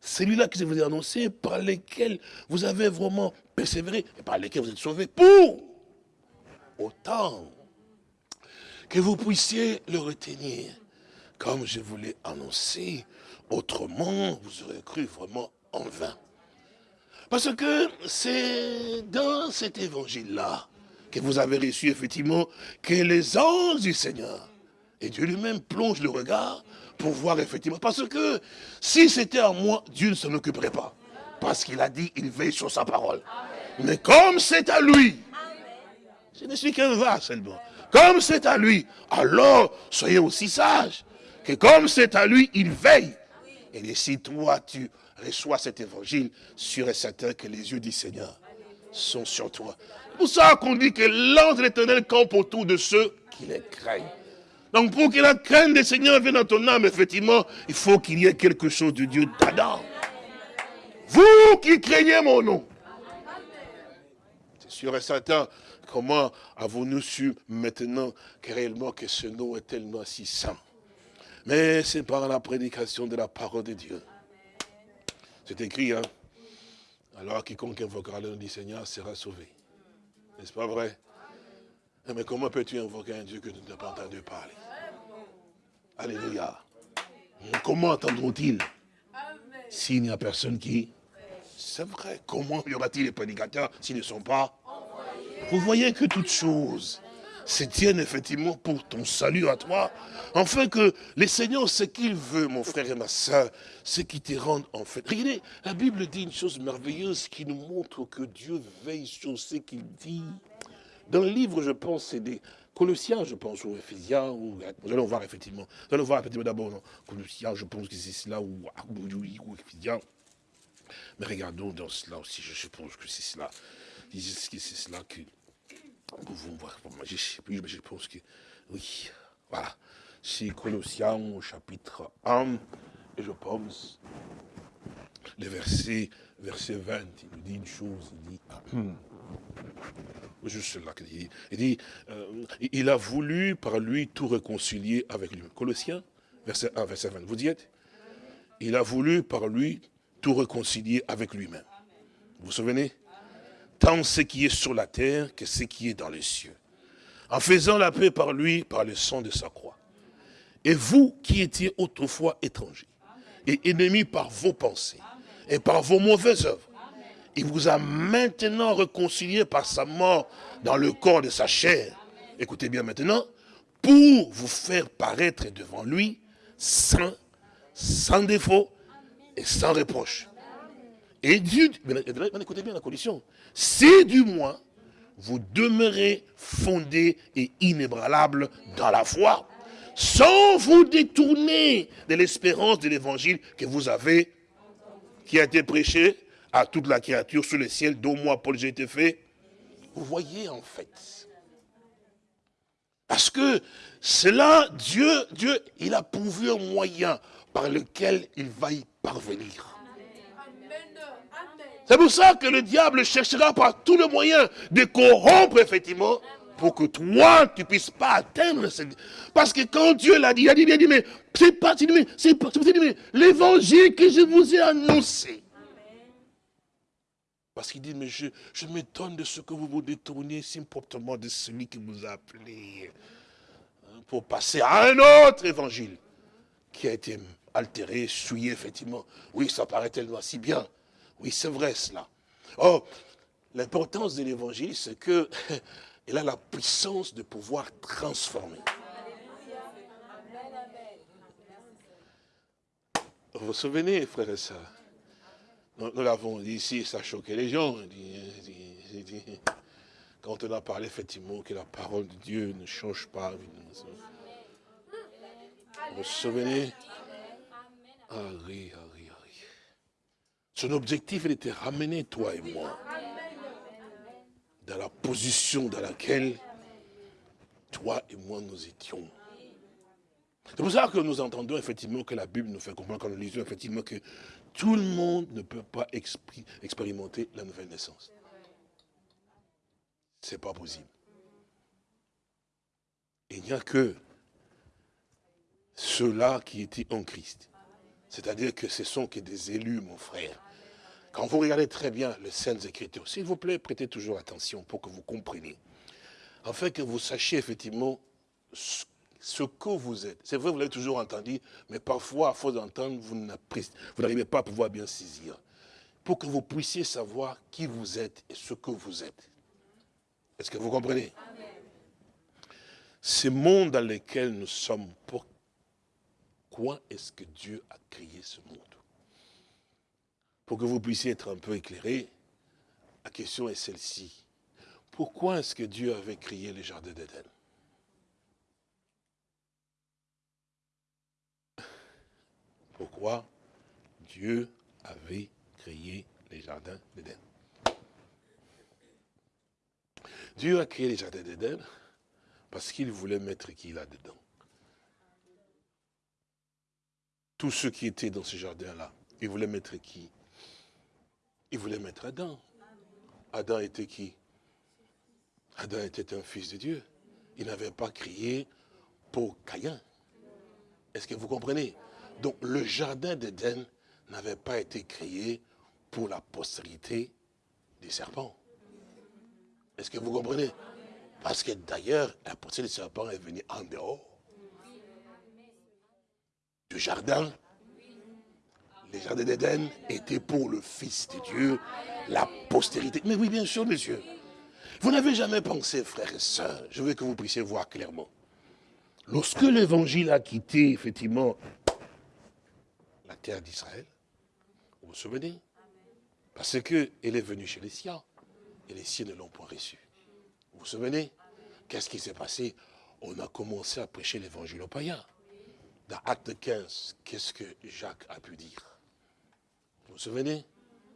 celui-là que je vous ai annoncé, par lequel vous avez vraiment persévéré, et par lequel vous êtes sauvés, pour autant que vous puissiez le retenir, comme je vous l'ai annoncé, autrement vous aurez cru vraiment en vain. Parce que c'est dans cet évangile-là que vous avez reçu effectivement que les anges du Seigneur, et Dieu lui-même plonge le regard pour voir effectivement. Parce que si c'était à moi, Dieu ne s'en occuperait pas. Parce qu'il a dit, il veille sur sa parole. Mais comme c'est à lui, je ne suis qu'un va seulement. Comme c'est à lui, alors soyez aussi sages. Que comme c'est à lui, il veille. Et si toi, tu reçois cet évangile, sûr et certain que les yeux du Seigneur sont sur toi. C'est pour ça qu'on dit que l'ange de l'éternel campe autour de ceux qui les craignent. Donc pour que la crainte des Seigneurs vienne dans ton âme, effectivement, il faut qu'il y ait quelque chose de Dieu d'Adam. Vous qui craignez mon nom. C'est sûr et certain, comment avons-nous su maintenant que réellement que ce nom est tellement si saint Mais c'est par la prédication de la parole de Dieu. C'est écrit, hein Alors quiconque invoquera le nom du Seigneur sera sauvé. N'est-ce pas vrai? Eh, Mais comment peux-tu invoquer un Dieu que tu n'as pas entendu parler? Alléluia. Comment entendront-ils? S'il n'y a personne qui C'est vrai. Comment y aura-t-il les prédicateurs s'ils ne sont pas Vous voyez que toutes choses se tiennent effectivement pour ton salut à toi. Enfin que les Seigneurs, ce qu'il veut, mon frère et ma soeur, c'est qu'il te rende en fait. Regardez, la Bible dit une chose merveilleuse qui nous montre que Dieu veille sur ce qu'il dit. Dans le livre, je pense, c'est des Colossiens, je pense, ou Ephésiens, ou, nous allons voir effectivement. Nous allons voir effectivement d'abord, Colossiens, je pense que c'est cela, ou, ou, Ephésiens. Mais regardons dans cela aussi, je suppose que c'est cela. C'est cela que pouvons voir. je sais plus, mais je pense que, oui, voilà. C'est Colossiens au chapitre 1, et je pense, le verset, verset 20, il nous dit une chose, il dit, (clears throat) juste là qu'il dit, il dit, euh, il a voulu par lui tout réconcilier avec lui. Colossiens, verset 1, verset 20, vous y êtes? Il a voulu par lui tout réconcilier avec lui-même. Vous vous souvenez? Tant ce qui est sur la terre que ce qui est dans les cieux. En faisant la paix par lui, par le sang de sa croix. Et vous qui étiez autrefois étrangers et ennemis par vos pensées et par vos mauvaises œuvres, il vous a maintenant réconcilié par sa mort dans le corps de sa chair. Écoutez bien maintenant, pour vous faire paraître devant lui saint, sans défaut et sans reproche. Et Dieu, écoutez bien la condition, si du moins vous demeurez fondé et inébranlable dans la foi, sans vous détourner de l'espérance de l'évangile que vous avez, qui a été prêché à toute la créature sous le ciel, dont moi, Paul, j'ai été fait. Vous voyez, en fait. Parce que cela, Dieu, Dieu, il a pourvu un moyen par lequel il va y parvenir. C'est pour ça que le diable cherchera par tous les moyens de corrompre, effectivement, pour que toi, tu ne puisses pas atteindre. Parce que quand Dieu l'a dit, il a dit, il a dit mais c'est pas, c'est pas, l'évangile que je vous ai annoncé. Parce qu'il dit, mais je, je m'étonne de ce que vous vous détournez si promptement de celui qui vous a appelé hein, pour passer à un autre évangile qui a été altéré, souillé, effectivement. Oui, ça paraît tellement si bien. Oui, c'est vrai cela. Oh, l'importance de l'évangile, c'est que (laughs) il a la puissance de pouvoir transformer. Vous vous souvenez, frères et sœurs? Nous, l'avons dit ici, ça a choqué les gens. Quand on a parlé effectivement que la parole de Dieu ne change pas. Vous vous souvenez? Son objectif, il était ramener toi et moi dans la position dans laquelle toi et moi nous étions. C'est pour ça que nous entendons effectivement que la Bible nous fait comprendre, quand nous lisons effectivement que tout le monde ne peut pas expérimenter la nouvelle naissance. Ce n'est pas possible. Il n'y a que ceux-là qui étaient en Christ. C'est-à-dire que ce sont que des élus, mon frère. Quand vous regardez très bien les Saintes Écritures, s'il vous plaît, prêtez toujours attention pour que vous compreniez. Afin que vous sachiez effectivement ce que vous êtes. C'est vrai, vous l'avez toujours entendu, mais parfois, à force d'entendre, vous n'arrivez pas à pouvoir bien saisir. Pour que vous puissiez savoir qui vous êtes et ce que vous êtes. Est-ce que vous comprenez? Ce monde dans lequel nous sommes, pourquoi est-ce que Dieu a créé ce monde? Pour que vous puissiez être un peu éclairé, la question est celle-ci. Pourquoi est-ce que Dieu avait créé les jardins d'Éden? Pourquoi Dieu avait créé les jardins d'Éden? Dieu a créé les jardins d'Éden parce qu'il voulait mettre qui là-dedans? Tous ceux qui étaient dans ce jardin-là, il voulait mettre qui? Il voulait mettre Adam. Adam était qui? Adam était un fils de Dieu. Il n'avait pas crié pour Caïn. Est-ce que vous comprenez? Donc le jardin d'Éden n'avait pas été créé pour la postérité des serpents. Est-ce que vous comprenez? Parce que d'ailleurs, la postérité des serpents est venue en dehors du jardin. Les jardins d'Éden étaient pour le Fils de Dieu, la postérité. Mais oui, bien sûr, monsieur. Vous n'avez jamais pensé, frères et sœurs, je veux que vous puissiez voir clairement. Lorsque l'évangile a quitté, effectivement, la terre d'Israël, vous vous souvenez? Parce qu'elle est venue chez les siens, et les siens ne l'ont point reçu. Vous vous souvenez? Qu'est-ce qui s'est passé? On a commencé à prêcher l'évangile aux païens. Dans Acte 15, qu'est-ce que Jacques a pu dire? Vous vous souvenez?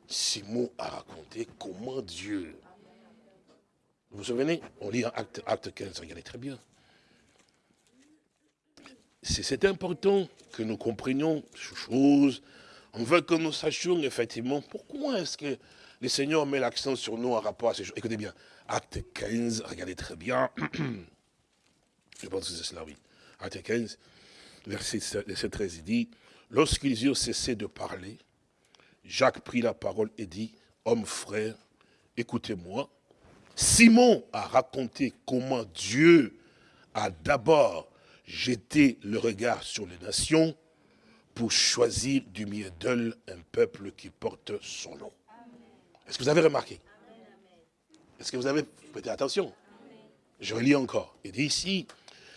Simon a raconté comment Dieu... Vous vous souvenez? On lit en acte, acte 15, regardez très bien. C'est important que nous comprenions ces choses. On veut que nous sachions effectivement pourquoi est-ce que le Seigneur met l'accent sur nous en rapport à ces choses. Écoutez bien, acte 15, regardez très bien. (clears throat) Je pense que c'est cela, oui. Acte 15, verset 13, il dit, lorsqu'ils eurent cessé de parler, Jacques prit la parole et dit, homme frère, écoutez-moi. Simon a raconté comment Dieu a d'abord jeté le regard sur les nations pour choisir du milieu d'eux un peuple qui porte son nom. Est-ce que vous avez remarqué? Est-ce que vous avez prêté attention? Je relis encore. Il dit ici,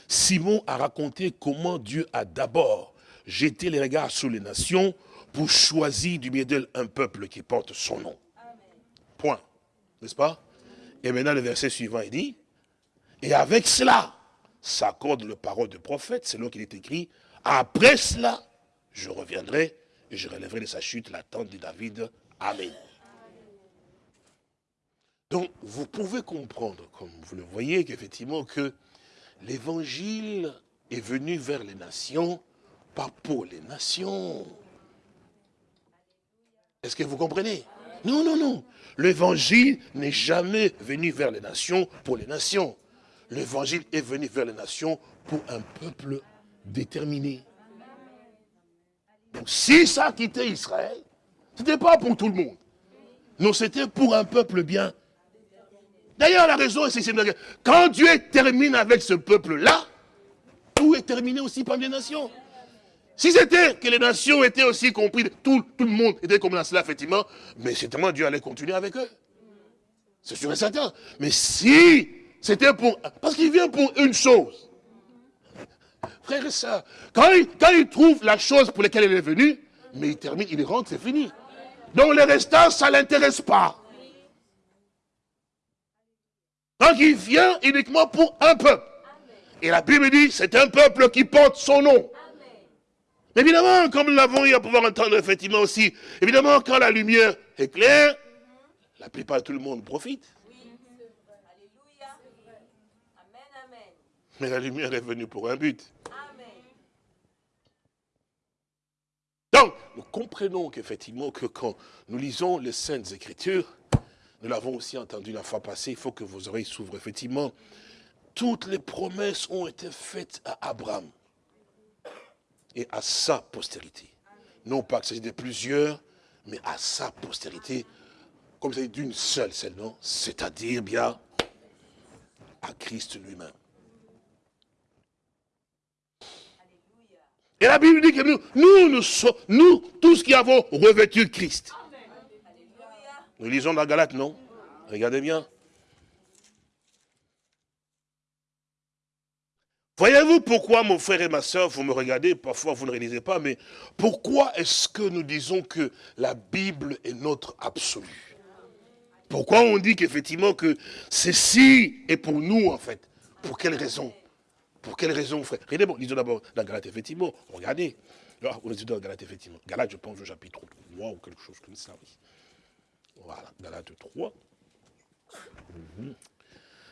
Simon a raconté comment Dieu a d'abord jeté les regards sur les nations pour choisir du milieu d'elle un peuple qui porte son nom. Point. N'est-ce pas? Et maintenant le verset suivant, il dit, et avec cela, s'accorde le parole du prophète, selon qu'il est écrit, après cela, je reviendrai et je relèverai de sa chute la tente de David. Amen. Donc, vous pouvez comprendre, comme vous le voyez, qu'effectivement, que l'évangile est venu vers les nations, pas pour les nations. Est-ce que vous comprenez? Non, non, non. L'évangile n'est jamais venu vers les nations pour les nations. L'évangile est venu vers les nations pour un peuple déterminé. Si ça a quitté Israël, ce n'était pas pour tout le monde. Non, c'était pour un peuple bien. D'ailleurs, la raison, c'est que quand Dieu termine avec ce peuple-là, tout est terminé aussi par les nations. Si c'était que les nations étaient aussi comprises, tout, tout le monde était comme dans cela, effectivement, mais certainement Dieu allait continuer avec eux. C'est sûr et certain. Mais si c'était pour... Parce qu'il vient pour une chose. Frère et soeur, quand il, quand il trouve la chose pour laquelle il est venu, mais il termine, il rentre, c'est fini. Donc les restants, ça ne l'intéresse pas. Donc il vient uniquement pour un peuple. Et la Bible dit, c'est un peuple qui porte son nom. Évidemment, comme nous l'avons eu à pouvoir entendre effectivement aussi, évidemment, quand la lumière est claire, la plupart de tout le monde profite. Mais la lumière est venue pour un but. Donc, nous comprenons qu'effectivement, que quand nous lisons les Saintes Écritures, nous l'avons aussi entendu la fois passée, il faut que vos oreilles s'ouvrent. Effectivement, toutes les promesses ont été faites à Abraham et à sa postérité. Non pas que s'agisse de plusieurs, mais à sa postérité, comme c'est d'une seule seulement, c'est-à-dire bien à Christ lui-même. Et la Bible dit que nous, nous, nous, nous tous qui avons revêtu Christ. Nous lisons la Galate, non? Regardez bien. Voyez-vous pourquoi, mon frère et ma soeur, vous me regardez, parfois vous ne réalisez pas, mais pourquoi est-ce que nous disons que la Bible est notre absolu? Pourquoi on dit qu'effectivement que ceci est pour nous, en fait? Pour quelle raison? Pour quelle raison, frère? Regardez, bon, lisons d'abord la Galate, effectivement. Regardez. Là, on est dans la Galate, effectivement. Galate, je pense, au chapitre 3 ou quelque chose comme ça, oui. Voilà, Galate 3.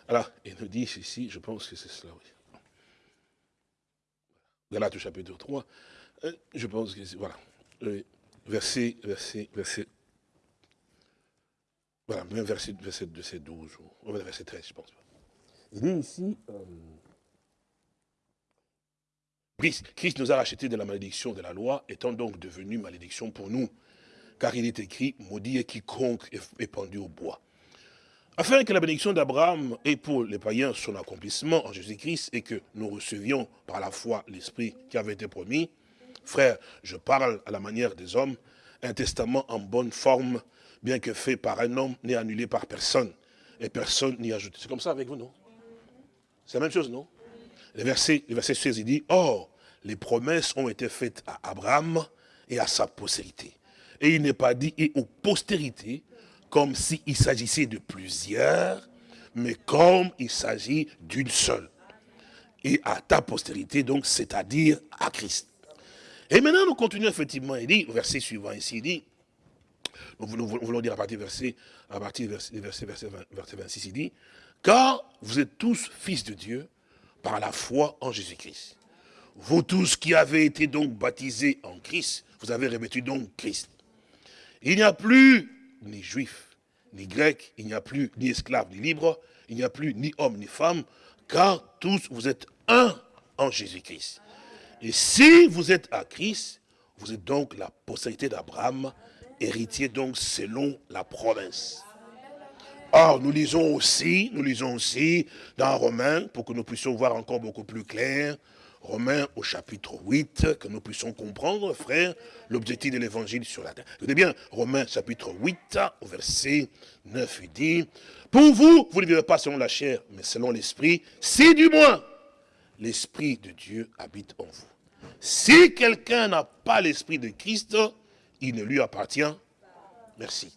Alors, il nous dit ici, je pense que c'est cela, oui. Galates chapitre 3, euh, je pense que c'est, voilà, verset, verset, verset, voilà, même verset, verset, verset 12, ou verset 13, je pense. Il dit ici, euh, Christ nous a rachetés de la malédiction de la loi, étant donc devenu malédiction pour nous. Car il est écrit, maudit est quiconque est pendu au bois. Afin que la bénédiction d'Abraham ait pour les païens son accomplissement en Jésus-Christ et que nous recevions par la foi l'Esprit qui avait été promis, frère, je parle à la manière des hommes, un testament en bonne forme, bien que fait par un homme, n'est annulé par personne, et personne n'y ajoute. C'est comme ça avec vous, non? C'est la même chose, non? Le verset, le verset 16, il dit, « Or, les promesses ont été faites à Abraham et à sa postérité. » Et il n'est pas dit « et aux postérités », comme s'il s'agissait de plusieurs, mais comme il s'agit d'une seule. Et à ta postérité, donc, c'est-à-dire à Christ. Et maintenant, nous continuons effectivement, il dit, verset suivant ici, il dit, nous voulons, dire à partir du verset, à partir verset, verset, verset 26, il dit, car vous êtes tous fils de Dieu par la foi en Jésus-Christ. Vous tous qui avez été donc baptisés en Christ, vous avez revêtu donc Christ. Il n'y a plus ni juif, ni grec, il n'y a plus ni esclave, ni libre, il n'y a plus ni homme, ni femme, car tous vous êtes un en Jésus-Christ. Et si vous êtes à Christ, vous êtes donc la postérité d'Abraham, héritier donc selon la province. Or, nous lisons aussi, nous lisons aussi dans Romains, pour que nous puissions voir encore beaucoup plus clair, Romains au chapitre 8, que nous puissions comprendre, frère, l'objectif de l'évangile sur la terre. Écoutez bien, Romains chapitre 8, au verset 9, il dit, « Pour vous, vous ne vivez pas selon la chair, mais selon l'esprit, si du moins l'esprit de Dieu habite en vous. Si quelqu'un n'a pas l'esprit de Christ, il ne lui appartient. Merci.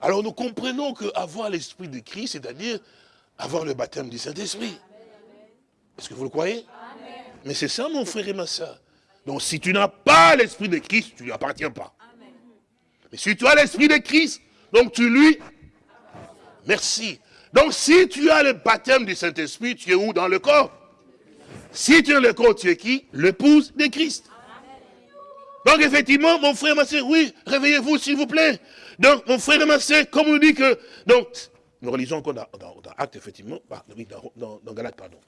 Alors nous comprenons qu'avoir l'esprit de Christ, c'est-à-dire avoir le baptême du Saint-Esprit. Est-ce que vous le croyez? Mais c'est ça mon frère et ma soeur. Donc si tu n'as pas l'esprit de Christ, tu ne lui appartiens pas. Mais si tu as l'esprit de Christ, donc tu lui... Merci. Donc si tu as le baptême du Saint-Esprit, tu es où dans le corps? Si tu es le corps, tu es qui? L'épouse de Christ. Donc effectivement, mon frère, ma soeur, oui, réveillez-vous s'il vous plaît. Donc, mon frère et ma soeur, comme on dit que... Donc, nous relisons encore dans, dans, Acte, effectivement, bah, dans, dans, Galate, pardon.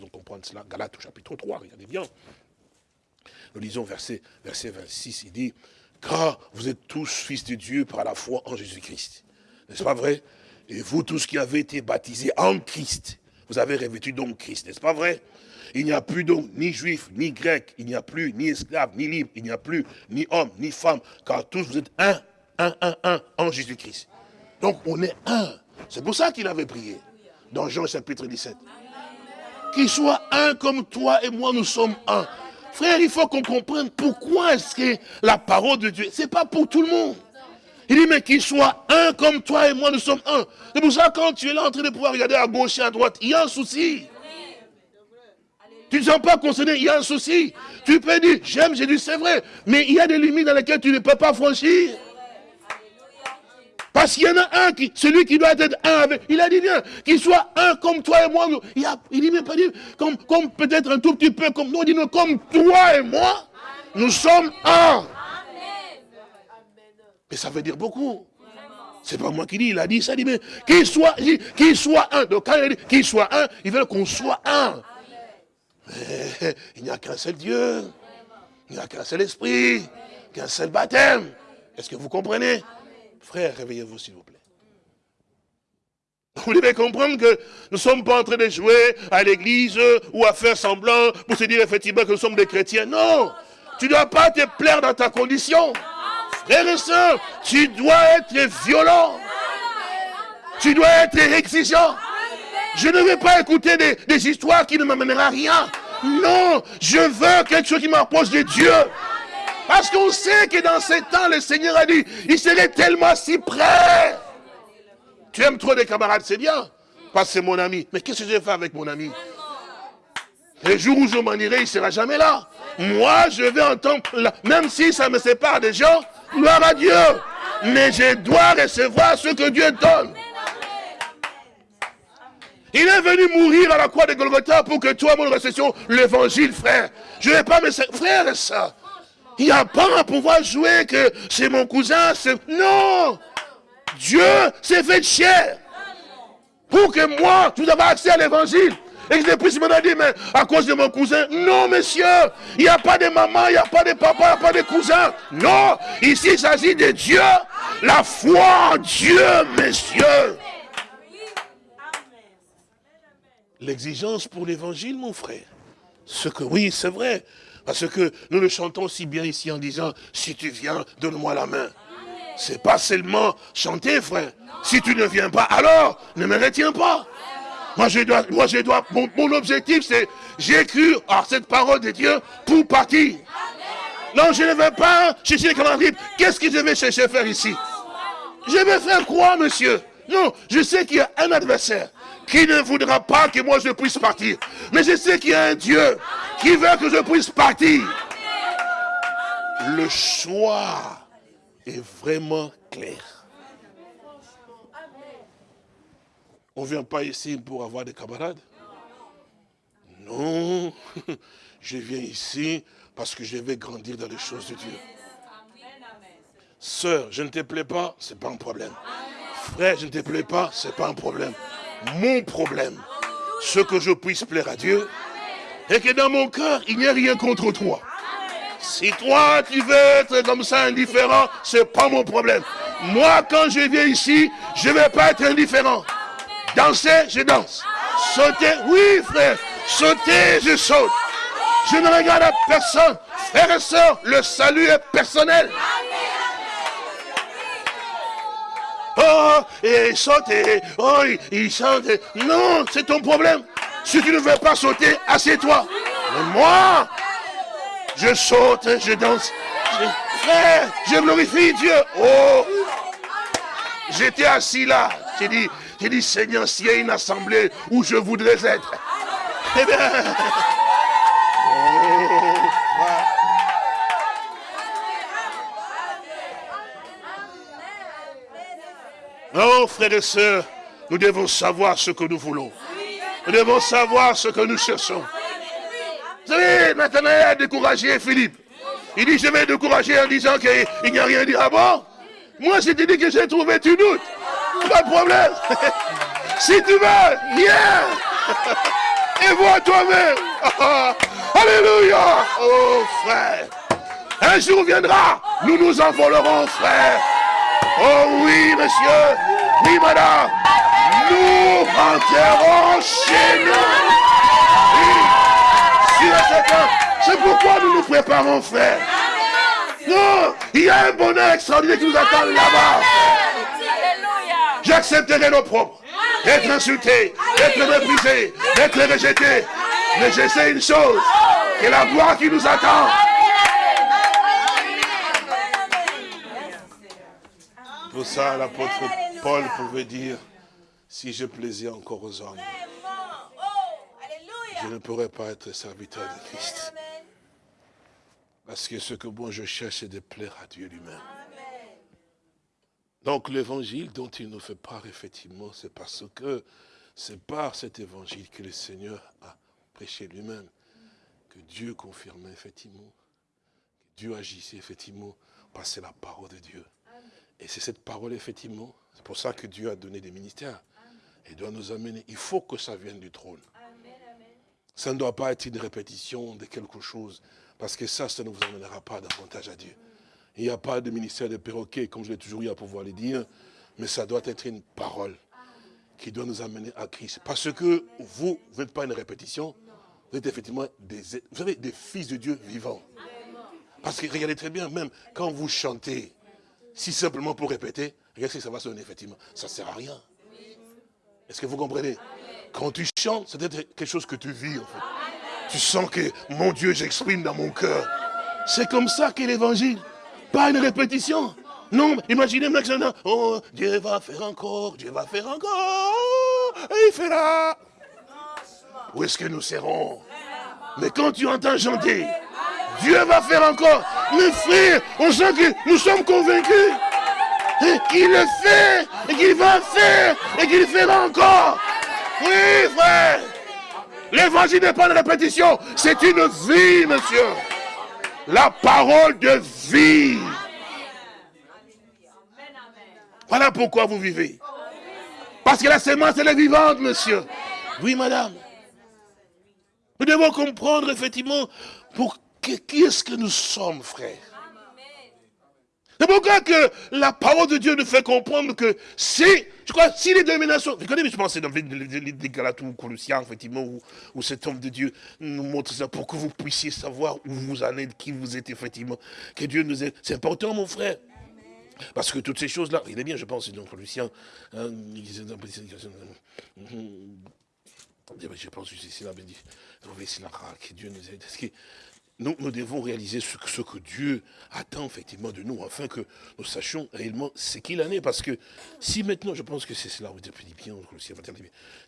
Pouvons comprendre cela, Galate au chapitre 3, regardez bien. Nous lisons verset, verset 26, il dit, « Car vous êtes tous fils de Dieu par la foi en Jésus-Christ. » N'est-ce pas vrai? Et vous tous qui avez été baptisés en Christ, vous avez revêtu donc Christ, n'est-ce pas vrai? Il n'y a plus donc ni juif, ni grec, il n'y a plus ni esclave, ni libre, il n'y a plus ni homme, ni femme, car tous vous êtes un un, un, un en Jésus-Christ. Donc on est un. C'est pour ça qu'il avait prié dans Jean chapitre 17. Qu'il soit un comme toi et moi, nous sommes un. Frère, il faut qu'on comprenne pourquoi est-ce que la parole de Dieu, c'est pas pour tout le monde. Il dit, mais qu'il soit un comme toi et moi, nous sommes un. C'est pour ça quand tu es là en train de pouvoir regarder à gauche et à droite, il y a un souci. Tu ne sens pas concerné, il y a un souci. Tu peux dire, j'aime Jésus, c'est vrai, mais il y a des limites dans lesquelles tu ne peux pas franchir. Parce qu'il y en a un, qui, celui qui doit être un avec. Il a dit bien, qu'il soit un comme toi et moi. Il, a, il dit même pas dit, comme, comme peut-être un tout petit peu comme nous, dit comme toi et moi, nous sommes un. Mais ça veut dire beaucoup. C'est pas moi qui dis, il a dit ça, il dit, mais qu'il soit, soit un. Donc quand il dit qu'il soit un, il veut qu'on soit un. Mais il n'y a qu'un seul Dieu. Il n'y a qu'un seul esprit. Qu'un seul baptême. Est-ce que vous comprenez? Frère, réveillez-vous s'il vous plaît. Vous devez comprendre que nous ne sommes pas en train de jouer à l'église ou à faire semblant pour se dire effectivement que nous sommes des chrétiens. Non, tu ne dois pas te plaire dans ta condition. Frère et soeur, tu dois être violent. Tu dois être exigeant. Je ne vais pas écouter des, des histoires qui ne m'amèneront à rien. Non, je veux quelque chose qui m'approche de Dieu. Parce qu'on sait que dans ces temps, le Seigneur a dit, il serait tellement si près. Tu aimes trop des camarades, c'est bien. Parce que c'est mon ami. Mais qu'est-ce que je vais faire avec mon ami? Le jour où je m'en irai, il ne sera jamais là. Moi, je vais entendre, même si ça me sépare des gens, gloire à Dieu. Mais je dois recevoir ce que Dieu donne. Il est venu mourir à la croix de Golgotha pour que toi, mon réception, l'évangile, frère. Je ne vais pas me... Frère et ça. Il n'y a pas à pouvoir jouer que c'est mon cousin. Non Dieu s'est fait chair. Pour que moi, tu avais accès à l'évangile. Et je puisse me dire, mais à cause de mon cousin, non, monsieur, il n'y a pas de maman, il n'y a pas de papa, il n'y a pas de cousin. Non, ici, il s'agit de Dieu, la foi en Dieu, messieurs. L'exigence pour l'évangile, mon frère. Ce que, oui, c'est vrai. Parce que nous le chantons si bien ici en disant, si tu viens, donne-moi la main. C'est pas seulement chanter, frère. Si tu ne viens pas, alors, ne me retiens pas. Moi, je dois, moi, je dois, mon, objectif, c'est, j'écris cette parole de Dieu pour partir. Non, je ne vais pas chercher les calendriers. Qu'est-ce que je vais chercher à faire ici? Je vais faire quoi, monsieur? Non, je sais qu'il y a un adversaire qui ne voudra pas que moi je puisse partir? Mais je sais qu'il y a un Dieu qui veut que je puisse partir. Le choix est vraiment clair. On ne vient pas ici pour avoir des camarades? Non, (laughs) je viens ici parce que je vais grandir dans les choses de Dieu. Sœur, je ne te plais pas, ce n'est pas un problème. Frère, je ne te plais pas, ce n'est pas un problème. Mon problème, ce que je puisse plaire à Dieu, et que dans mon cœur, il n'y a rien contre toi. Si toi, tu veux être comme ça indifférent, ce n'est pas mon problème. Moi, quand je viens ici, je ne vais pas être indifférent. Danser, je danse. Sauter, oui frère. Sauter, je saute. Je ne regarde à personne. Frère et soeur, le salut est personnel. Oh, et sauter. Oh, il chante. Non, c'est ton problème. Si tu ne veux pas sauter, assieds-toi. Moi, je saute, je danse. frère, je glorifie Dieu. Oh, j'étais assis là. J'ai dit, j'ai dit, Seigneur, s'il y a une assemblée où je voudrais être, (laughs) eh bien... Oh, frères et sœurs, nous devons savoir ce que nous voulons. Nous devons savoir ce que nous cherchons. Vous savez, Nathanaël a découragé Philippe. Il dit, je vais décourager en disant qu'il n'y a rien dit. Ah bon? Moi, je te dit que j'ai trouvé, tu doutes. Pas de problème. (laughs) si tu veux, viens. (laughs) Et vois toi-même. (laughs) Alléluia. Oh frère. Un jour viendra, nous nous envolerons, frère. Oh oui, monsieur. Oui, madame. Nous rentrerons chez nous. Oui. C'est pourquoi nous nous préparons, frère. Non, il y a un bonheur extraordinaire qui nous attend là-bas. J'accepterai propres, Être insulté, être méprisé, être rejeté. Mais je sais une chose, que la gloire qui nous attend. Pour ça, l'apôtre Paul pouvait dire, si je plaisais encore aux hommes, je ne pourrais pas être serviteur de Christ. Parce que ce que moi je cherche, c'est de plaire à Dieu lui-même. Donc l'évangile dont il nous fait part, effectivement, c'est parce que c'est par cet évangile que le Seigneur a prêché lui-même, que Dieu confirmait effectivement, que Dieu agissait effectivement, par c'est la parole de Dieu. Et c'est cette parole, effectivement, c'est pour ça que Dieu a donné des ministères. Et doit nous amener, il faut que ça vienne du trône. Ça ne doit pas être une répétition de quelque chose, parce que ça, ça ne vous amènera pas davantage à Dieu. Il n'y a pas de ministère de perroquet, comme je l'ai toujours eu à pouvoir le dire, mais ça doit être une parole qui doit nous amener à Christ. Parce que vous, vous n'êtes pas une répétition, vous êtes effectivement des, vous des fils de Dieu vivants. Parce que regardez très bien, même quand vous chantez, si simplement pour répéter, regardez ce que ça va sonner effectivement. Ça ne sert à rien. Est-ce que vous comprenez? Quand tu chantes, c'est quelque chose que tu vis en fait. Tu sens que mon Dieu, j'exprime dans mon cœur. C'est comme ça qu'est l'évangile. Pas une répétition. Non, imaginez maintenant, oh, Dieu va faire encore, Dieu va faire encore, et il fera. Où est-ce que nous serons? Mais quand tu entends chanter, Dieu va faire encore. Mais frère, on sent que nous sommes convaincus qu'il le fait, et qu'il va faire, et qu'il fera encore. Oui, frère. L'évangile n'est pas une répétition, c'est une vie, monsieur. La parole de vie. Voilà pourquoi vous vivez. Parce que la sémence, elle est vivante, monsieur. Oui, madame. Nous devons comprendre, effectivement, pour qui est-ce que nous sommes, frère? C'est pourquoi que la parole de Dieu nous fait comprendre que si, je crois, si les dominations, vous connaissez, je pense c'est dans les Galates ou Colossiens, effectivement, où, cet homme de Dieu nous montre ça pour que vous puissiez savoir où vous en êtes, qui vous êtes, effectivement, que Dieu nous est. C'est important, mon frère. Parce que toutes ces choses-là, il est bien, je pense, dans Colossiens, hein, je pense que c'est c'est là, que Dieu nous aide. Nous, nous devons réaliser ce que, Dieu attend effectivement de nous, afin que nous sachions réellement ce qu'il en est. Parce que si maintenant, je pense que c'est cela,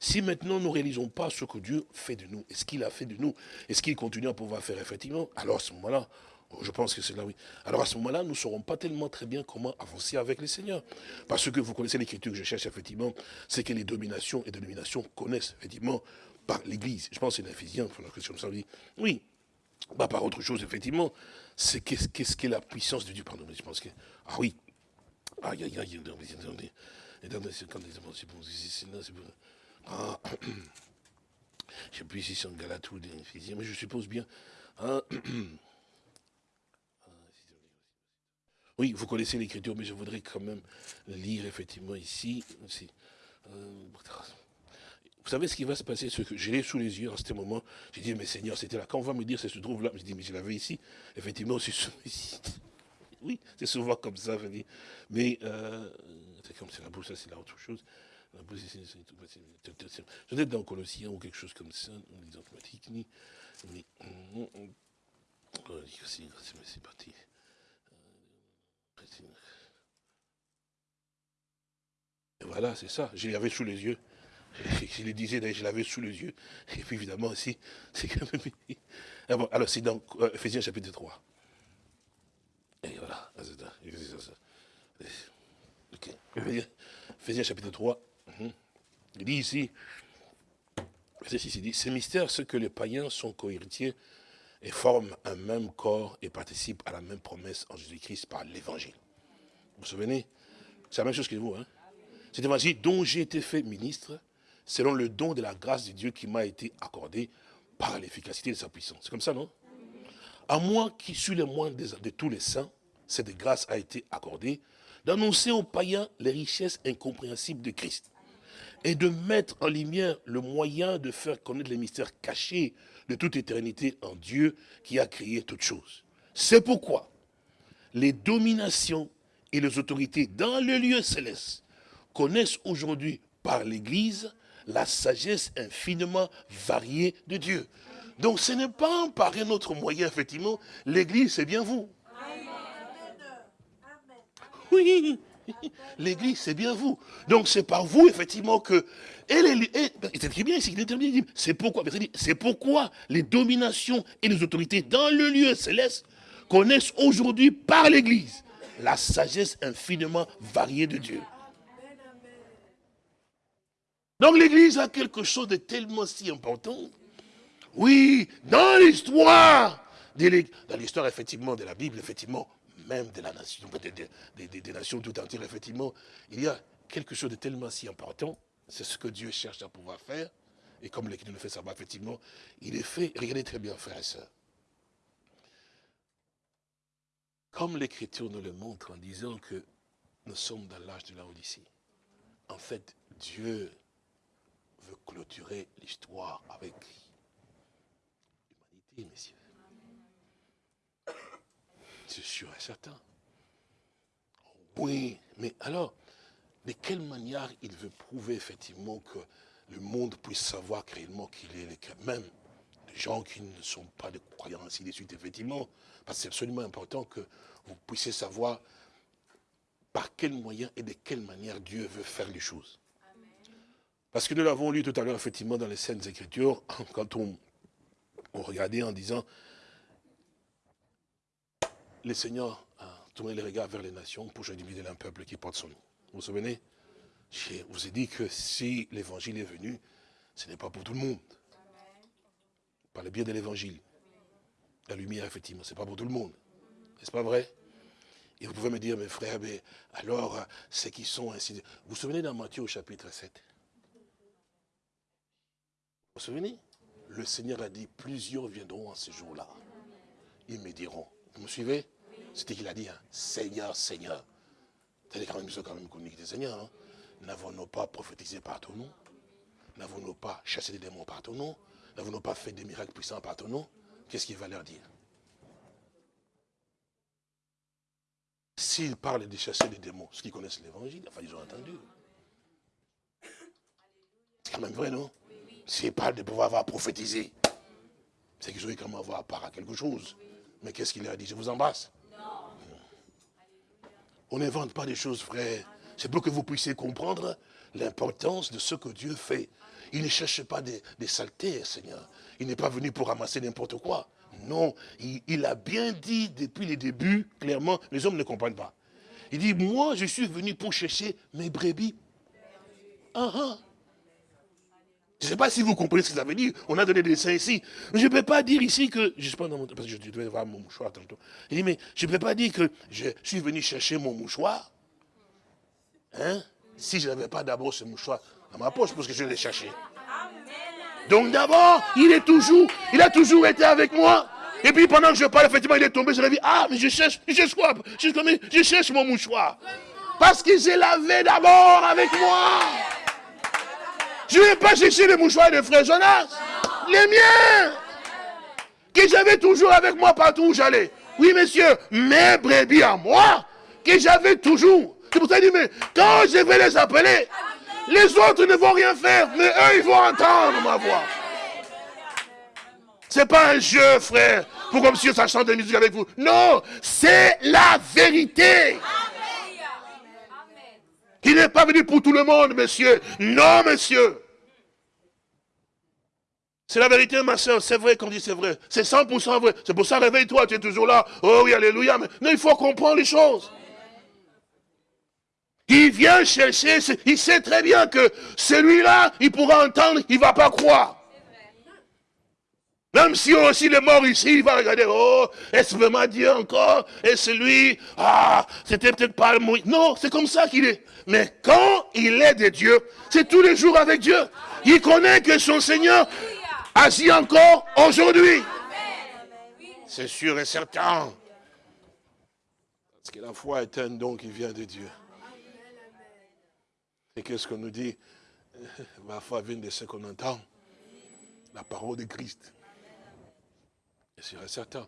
si maintenant nous ne réalisons pas ce que Dieu fait de nous, et ce qu'il a fait de nous, et ce qu'il continue à pouvoir faire effectivement, alors à ce moment-là, je pense que c'est là, oui. Alors à ce moment-là, nous ne saurons pas tellement très bien comment avancer avec le Seigneur. Parce que vous connaissez l'écriture que je cherche, effectivement, c'est que les dominations et dénominations connaissent, effectivement, par l'Église. Je pense que c'est l'Éphésiens, oui, bah, par autre chose, effectivement, c'est qu'est-ce qu'est la puissance de Dieu. Pardon, je pense que. Ah oui. Aïe, aïe, aïe. Ah, je sais plus si c'est en Galate ou des mais je suppose bien. Ah, (clears throat) oui, vous connaissez l'écriture, mais je voudrais quand même lire effectivement ici. Euh, vous savez ce qui va se passer Ce que je l'ai sous les yeux en ce moment. J'ai dit, mais Seigneur, c'était là. Quand on va me dire, ça se trouve là, je dis, mais je l'avais ici. Effectivement, c'est ici. (laughs) Oui, c'est souvent comme ça. Je. Mais, euh, c'est comme c'est la bouche, ça c'est là autre chose. La bouche, c'est peut-être dans Colossiens ou quelque chose comme ça, les automatiques, mais c'est parti. Et voilà, c'est ça. Je l'avais sous les yeux. Je le disais, je l'avais sous les yeux. Et puis évidemment aussi, c'est quand même... Ah alors c'est dans euh, Ephésiens chapitre 3. Et voilà. Ok. Ephésiens chapitre 3. Mhm. Il dit ici, il dit, ce mystère, ce que les païens sont cohéritiers et forment un même corps et participent à la même promesse en Jésus-Christ par l'évangile. Vous vous souvenez? C'est la même chose que vous. Hein? C'est l'évangile dont j'ai été fait ministre selon le don de la grâce de Dieu qui m'a été accordé par l'efficacité de sa puissance. C'est comme ça, non? À moi qui suis le moins de, tous les saints, cette grâce a été accordée d'annoncer aux païens les richesses incompréhensibles de Christ et de mettre en lumière le moyen de faire connaître les mystères cachés de toute éternité en Dieu qui a créé toutes choses. C'est pourquoi les dominations et les autorités dans le lieu céleste connaissent aujourd'hui par l'Église la sagesse infiniment variée de Dieu. Donc ce n'est pas par un autre moyen, effectivement. L'Église, c'est bien vous. Oui, l'Église, c'est bien vous. Donc c'est par vous, effectivement, que... C'est très bien ici, c'est pourquoi, c'est pourquoi les dominations et les autorités dans le lieu céleste connaissent aujourd'hui par l'Église la sagesse infiniment variée de Dieu. Donc l'Église a quelque chose de tellement si important. Oui, dans l'histoire, dans l'histoire effectivement de la Bible, effectivement, même de la nation, des, nations tout entières, effectivement, il y a quelque chose de tellement si important. C'est ce que Dieu cherche à pouvoir faire. Et comme l'Église le fait savoir, effectivement, il est fait. Regardez très bien, frère et soeur. Comme l'Écriture nous le montre en disant que nous sommes dans l'âge de la Odyssée. En fait, Dieu clôturer l'histoire avec l'humanité, messieurs. C'est sûr et certain. Oui, mais alors, de quelle manière il veut prouver effectivement que le monde puisse savoir réellement qu'il est le même des gens qui ne sont pas de croyants, ainsi de suite, effectivement, parce que c'est absolument important que vous puissiez savoir par quel moyen et de quelle manière Dieu veut faire les choses. Parce que nous l'avons lu tout à l'heure, effectivement, dans les scènes Écritures, (laughs) quand on, regardait en disant, le Seigneur a tourné les regards vers les nations pour diviser un peuple qui porte son nom. Vous vous souvenez? Je vous ai dit que si l'évangile est venu, ce n'est pas pour tout le monde. Par le biais de l'évangile. La lumière, effectivement, ce n'est pas pour tout le monde. N'est-ce pas vrai? Et vous pouvez me dire, mes frères, alors, ceux qui sont ainsi... Vous vous souvenez dans Matthieu au chapitre 7 Vous vous souvenez Le Seigneur a dit, plusieurs viendront en ce jour-là. Ils me diront, vous me suivez? C'était qu'il a dit, hein, Seigneur, Seigneur. C'est quand même, quand même connu des Seigneurs. Hein. N'avons-nous pas prophétisé par ton nom? N'avons-nous pas chassé des démons par ton nom? N'avons-nous pas fait des miracles puissants par ton nom? Qu'est-ce qu'il va leur dire? S'ils parlent de chasser des démons, ceux qui connaissent l'évangile, enfin ils ont entendu. C'est quand même vrai, non? S'ils parlent de pouvoir avoir prophétisé, c'est qu'ils ont quand même avoir part à quelque chose. Mais qu'est-ce qu'il leur dit? Je vous embrasse. On n'invente pas des choses, frères. C'est pour que vous puissiez comprendre l'importance de ce que Dieu fait. Il ne cherche pas des, saletés, Seigneur. Il n'est pas venu pour ramasser n'importe quoi. Non, il, a bien dit depuis les débuts, clairement, les hommes ne comprennent pas. Il dit, moi je suis venu pour chercher mes brebis. Ah, ah. Je ne sais pas si vous comprenez ce que ça veut dire. On a donné des dessins ici. Je ne peux pas dire ici que... Je sais pas, parce que je devais voir mon mouchoir tantôt. Il dit, mais je ne peux pas dire que je suis venu chercher mon mouchoir. Hein Si je n'avais pas d'abord ce mouchoir dans ma poche, parce que je l'ai cherché. Donc d'abord, il est toujours, il a toujours été avec moi. Et puis pendant que je parle, effectivement, il est tombé, je l'ai dit, ah, mais je cherche, je cherche quoi? Je, cherche mon mouchoir. Parce qu'il s'est lavé d'abord avec moi. Je ne vais pas chercher les mouchoirs de frère Jonas. Les miens. Que j'avais toujours avec moi partout où j'allais. Oui, monsieur, mes brebis à moi, que j'avais toujours. C'est pour ça qu'il dit, mais quand je vais les appeler, les autres ne vont rien faire, mais eux, ils vont entendre ma voix. Ce n'est pas un jeu, frère, pour comme si ça chante de musique avec vous. Non, c'est la vérité. Il n'est pas venu pour tout le monde, monsieur. Non, monsieur. C'est la vérité, ma soeur. C'est vrai qu'on dit c'est vrai. C'est 100% vrai. C'est pour ça, réveille-toi, tu es toujours là. Oh oui, alléluia. Mais non, il faut comprendre les choses. Il vient chercher, il sait très bien que celui-là, il pourra entendre, il ne va pas croire. Même si aussi est mort ici, il va regarder, oh, est-ce vraiment Dieu encore? Est-ce lui? Ah, c'était peut-être pas le Non, c'est comme ça qu'il est. Mais quand il est de Dieu, c'est tous les jours avec Dieu. Il connaît que son Seigneur agit encore aujourd'hui. C'est sûr et certain. Parce que la foi est un don qui vient de Dieu. Et qu'est-ce qu'on nous dit (laughs) Ma foi vient de ce qu'on entend. La parole de Christ. C'est certain.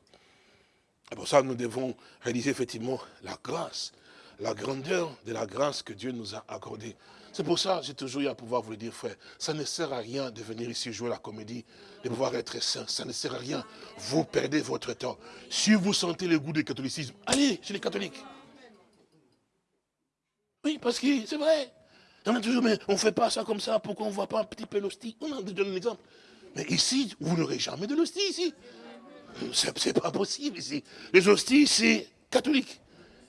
Et pour ça, nous devons réaliser effectivement la grâce, la grandeur de la grâce que Dieu nous a accordée. C'est pour ça que j'ai toujours eu à pouvoir vous le dire, frère. Ça ne sert à rien de venir ici jouer la comédie, de pouvoir être saint. Ça ne sert à rien. Vous perdez votre temps. Si vous sentez le goût du catholicisme, allez chez les catholiques. Oui, parce que c'est vrai. On a toujours, mais on ne fait pas ça comme ça, pourquoi on ne voit pas un petit peu l'hostie? On a donné un exemple. Mais ici, vous n'aurez jamais de l'hostie ici. C'est pas possible ici. Les hosties, c'est catholique.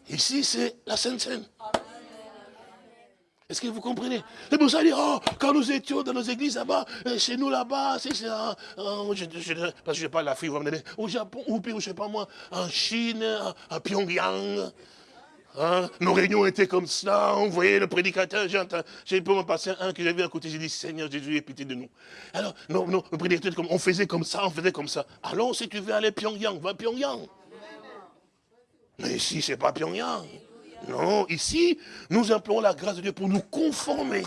Ici, c'est la Sainte Seine. Est-ce que vous comprenez? C'est pour ça dire, oh, quand nous étions dans nos églises là-bas, euh, chez nous là-bas, c'est ça. Euh, parce que je parle la fille, au Japon, ou puis, je ne sais pas moi, en Chine, à Pyongyang, Hein? Nos réunions étaient comme ça, on voyait le prédicateur, j'ai pu me passer un que j'avais à côté, j'ai dit, Seigneur Jésus, aie pitié de nous. Alors, non, non, le prédicateur, on faisait comme ça, on faisait comme ça. Alors, si tu veux aller Pyongyang, va à Pyongyang. Mais ici, ce n'est pas Pyongyang. Non, ici, nous implorons la grâce de Dieu pour nous conformer.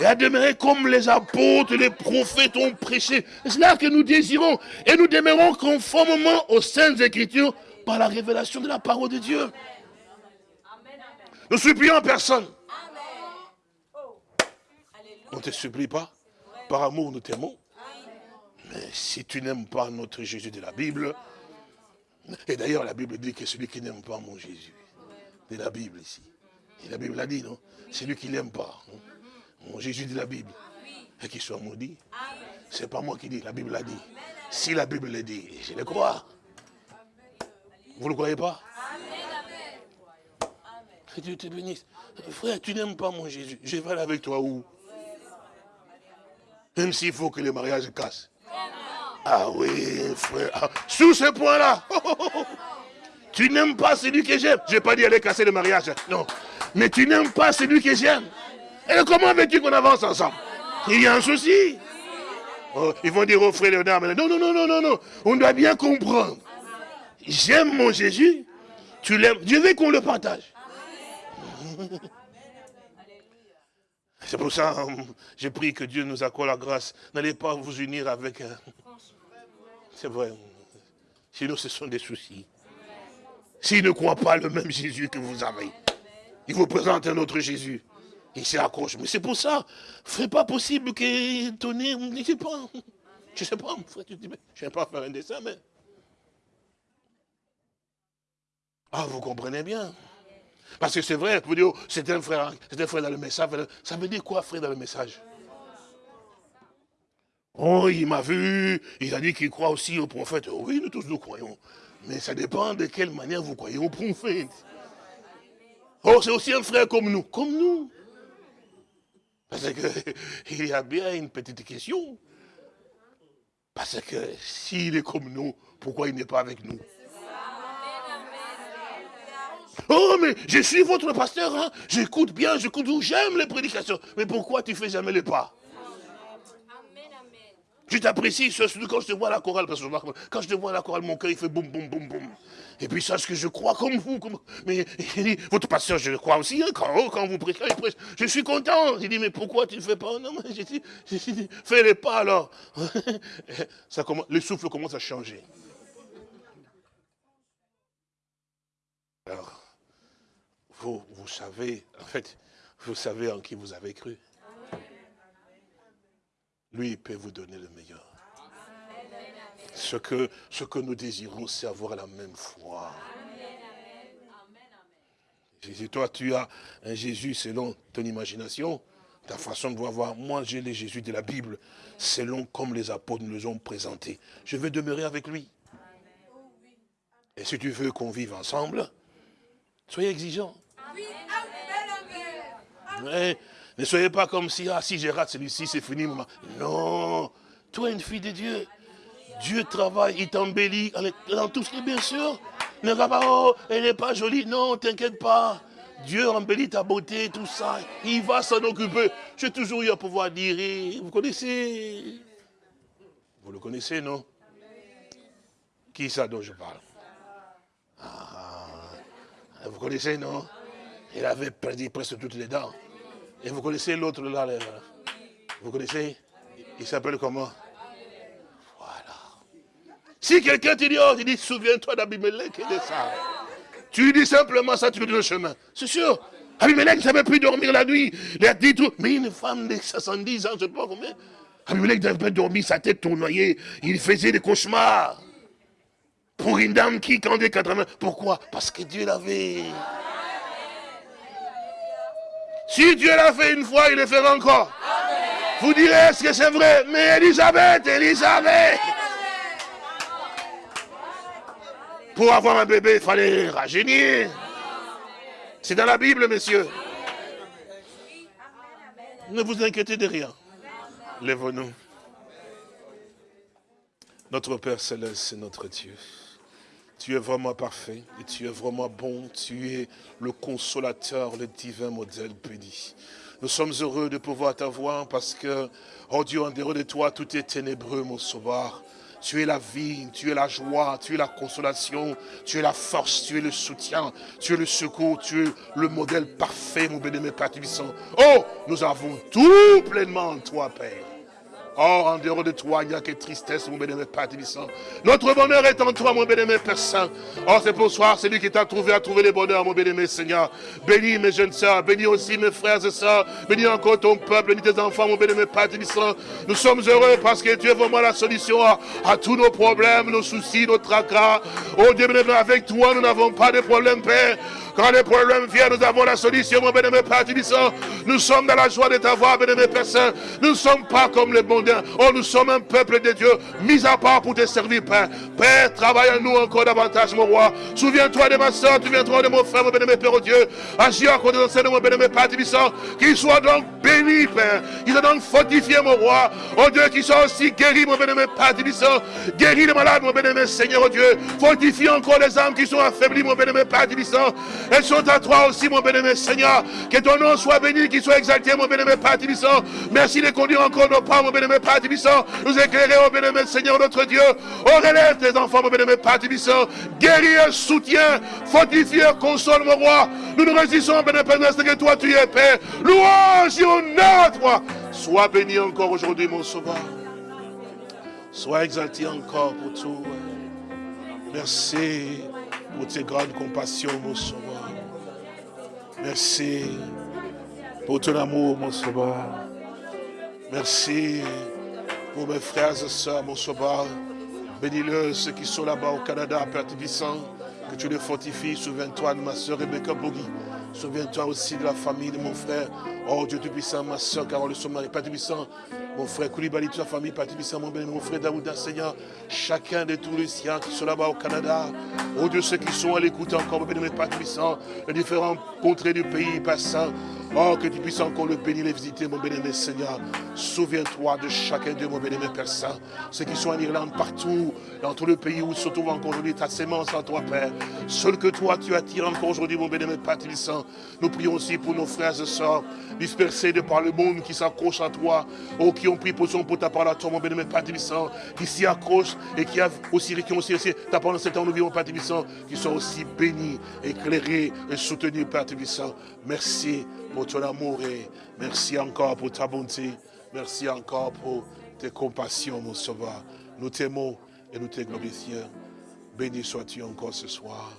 Et à demeurer comme les apôtres, les prophètes ont prêché. C'est là que nous désirons. Et nous demeurons conformément aux saintes écritures par la révélation de la parole de Dieu. Ne supplions personne. On ne te supplie pas. Par amour, nous t'aimons. Mais si tu n'aimes pas notre Jésus de la Bible, et d'ailleurs la Bible dit que celui qui n'aime pas mon Jésus, de la Bible ici, et la Bible l'a dit, non? C'est lui qui n'aime pas. Hein. Mon Jésus de la Bible, et qu'il soit maudit. C'est pas moi qui dis, la Bible l'a dit. Si la Bible l'a dit, je le crois. Vous ne le croyez pas? Que Dieu te bénisse. Frère, tu n'aimes pas mon Jésus. Je vais aller avec toi où? Même s'il faut que le mariage casse. Ah oui, frère. Ah, sous ce point-là. (laughs) tu n'aimes pas celui que j'aime. Je n'ai pas dit aller casser le mariage. Non. Mais tu n'aimes pas celui que j'aime. Et comment veux-tu qu'on avance ensemble? Il y a un souci. Oh, ils vont dire au frère Léonard, non, non, non, non, non, non. On doit bien comprendre. J'aime mon Jésus. Tu l'aimes. Je veux qu'on le partage. C'est pour ça, j'ai pris que Dieu nous accorde la grâce. N'allez pas vous unir avec... Euh, c'est vrai. Sinon, ce sont des soucis. S'il ne croit pas le même Jésus que vous avez, il vous présente un autre Jésus. Il s'accroche. Mais c'est pour ça, ce n'est pas possible que Tony, je sais pas. Je sais pas, dis, je ne vais pas faire un dessin, mais... Ah, vous comprenez bien. Parce que c'est vrai, dire, c'est un frère, c'est un frère dans le message. Ça veut dire quoi, frère, dans le message? Oh, il m'a vu, il a dit qu'il croit aussi au prophète. Oui, nous tous nous croyons. Mais ça dépend de quelle manière vous croyez au prophète. Oh, c'est aussi un frère comme nous. Comme nous. Parce qu'il (laughs) y a bien une petite question. Parce que s'il est comme nous, pourquoi il n'est pas avec nous? Oh, mais je suis votre pasteur, hein. j'écoute bien, j'écoute, j'aime les prédications. Mais pourquoi tu ne fais jamais les pas? Je t'apprécie, quand je te vois à la chorale, parce que quand je te vois à la chorale, mon cœur, il fait boum, boum, boum, boum. Et puis sache que je crois comme vous. Mais il dit, votre pasteur, je crois aussi, hein, quand, oh, quand, vous prêchez, je suis content. Il dit, mais pourquoi tu ne fais pas? Non, mais j'ai dit, fais les pas alors. (laughs) Ça commence, le souffle commence à changer. Alors, vous, savez, en fait, vous savez en qui vous avez cru. Lui, il peut vous donner le meilleur. Ce que, ce que nous désirons, c'est avoir la même foi. Si toi, tu as un Jésus selon ton imagination, ta façon de voir. Moi, j'ai les Jésus de la Bible, selon comme les apôtres nous les ont présentés. Je veux demeurer avec lui. Et si tu veux qu'on vive ensemble, soyez exigeants. Ne soyez pas comme si, ah, si je rate celui-ci, c'est fini. Maman. Non, toi, une fille de Dieu, Dieu travaille, il t'embellit dans tout ce qui bien sûr. Ne pas, oh, elle n'est pas jolie. Non, t'inquiète pas. Dieu embellit ta beauté, tout ça. Il va s'en occuper. J'ai toujours eu à pouvoir dire, vous connaissez? Vous le connaissez, non? Qui ça dont je parle? Ah, Vous connaissez, non? Il avait perdu presque toutes les dents. Et vous connaissez l'autre là, vous connaissez? Il s'appelle comment? Voilà. Si quelqu'un te dit, oh, tu dis, souviens-toi d'Abimelech et de ça. Tu lui dis simplement ça, tu lui donnes le chemin. C'est sûr. Abimelech ne savait plus dormir la nuit. Il a dit tout. Mais une femme de 70 ans, je ne sais pas combien. Abimelech n'avait pas dormi, sa tête tournoyée. Il faisait des cauchemars. Pour une dame qui, quand il 80. Pourquoi? Parce que Dieu l'avait. Si Dieu l'a fait une fois, il le fera encore. Vous direz, est-ce que c'est vrai? Mais Elisabeth, Elisabeth Pour avoir un bébé, il fallait rajeunir. C'est dans la Bible, messieurs. Ne vous inquiétez de rien. Lève-nous. Notre Père Céleste, c'est notre Dieu. Tu es vraiment parfait et tu es vraiment bon. Tu es le consolateur, le divin modèle béni. Nous sommes heureux de pouvoir t'avoir parce que, oh Dieu, en dehors de toi, tout est ténébreux, mon sauveur. Tu es la vie, tu es la joie, tu es la consolation, tu es la force, tu es le soutien, tu es le secours, tu es le modèle parfait, mon bénémoine Père Oh, nous avons tout pleinement en toi, Père. Oh, en dehors de toi, il n'y a que tristesse, mon bénémoine Père. Notre bonheur est en toi, mon bénémoine Père Saint. Oh, c'est pour soir, c'est lui qui t'a trouvé à trouver le bonheur, mon bénémoine Seigneur. Bénis mes jeunes sœurs, bénis aussi mes frères et sœurs, bénis encore ton peuple, bénis tes enfants, mon bénémoine Père. Nous sommes heureux parce que tu es vraiment la solution à, tous nos problèmes, nos soucis, nos tracas. Oh Dieu, avec toi, nous n'avons pas de problème, Père. Quand les problèmes viennent, nous avons la solution, mon bénémoine Père. Nous sommes dans la joie de t'avoir, bénémoine Père Saint. Nous ne sommes pas comme les bons oh, nous sommes un peuple de Dieu, mis à part pour te servir, Père. Père, travaille en nous encore davantage, mon roi. Souviens-toi de ma soeur, souviens-toi de mon frère, mon bien-aimé Père, oh Dieu. Agis encore dans de mon bien-aimé Père Tibissant. Qu'il soit donc béni, Père. Qu'il soit donc fortifié, mon roi. Oh Dieu, qu'il soit aussi guéri, mon bien-aimé Père Tibissant. Guéris les malades, mon bien-aimé Seigneur, oh Dieu. Fortifie encore les âmes qui sont affaiblies, mon bien-aimé Père Tibissant. Elles sont à toi aussi, mon bien-aimé Seigneur. Que ton nom soit béni, qu'il soit exalté, mon bien-aimé Père Tibissant. Merci de conduire encore nos pas, mon bien-aimé Père. Nous éclairer, mon bien-aimé Seigneur, notre Dieu. Oh, relève tes enfants, mon bien-aimé Père Tibissant. Guéris, soutien, fortifie, console, mon roi. Nous nous résistons, bien-aimé que toi tu es, Père. Louange et honneur à toi. Sois béni encore aujourd'hui, mon sauveur. Sois exalté encore pour tout. Merci pour tes grandes compassions, mon sauveur. Merci pour ton amour, mon sauveur. Merci pour mes frères et sœurs, mon sauveur. Bénis-le, ceux qui sont là-bas au Canada, Père Tibissant, que tu les fortifies. Souviens-toi de ma soeur Rebecca Bogui. Souviens-toi aussi de la famille de mon frère. Oh Dieu Tout-Puissant, ma soeur Carole Sommari, Père Tout-Puissant, mon frère Koulibaly, toute sa famille, Père Tout-Puissant, mon, mon frère Daouda, Seigneur, chacun de tous les siens qui sont là-bas au Canada. Oh Dieu, ceux qui sont à l'écoute encore, mon béni, Père Tout-Puissant, les différents contrées du pays, Père Saint. Oh, que tu puisses encore le bénir, les visiter, mon béni, Seigneur. Souviens-toi de chacun d'eux, mon béni, Père Saint. Ceux qui sont en Irlande, partout, dans tout le pays où se trouve encore aujourd'hui ta sémence en toi, Père. Seul que toi, tu attires encore aujourd'hui, mon béni, Père Tout-Puissant. Nous prions aussi pour nos frères et sœurs dispersés de par le monde qui s'accrochent à toi, oh, qui ont pris position pour ta parole à toi, mon bénémoine Père Tibissant, qui s'y accrochent et qui, a aussi, qui ont aussi, ta parole dans ce temps, nous vivons, Père Tibissant, qui sont aussi bénis, éclairés et soutenus, Père Tibissant. Merci pour ton amour et merci encore pour ta bonté. Merci encore pour tes compassions, mon sauveur. Nous t'aimons et nous te glorifions. Béni sois-tu encore ce soir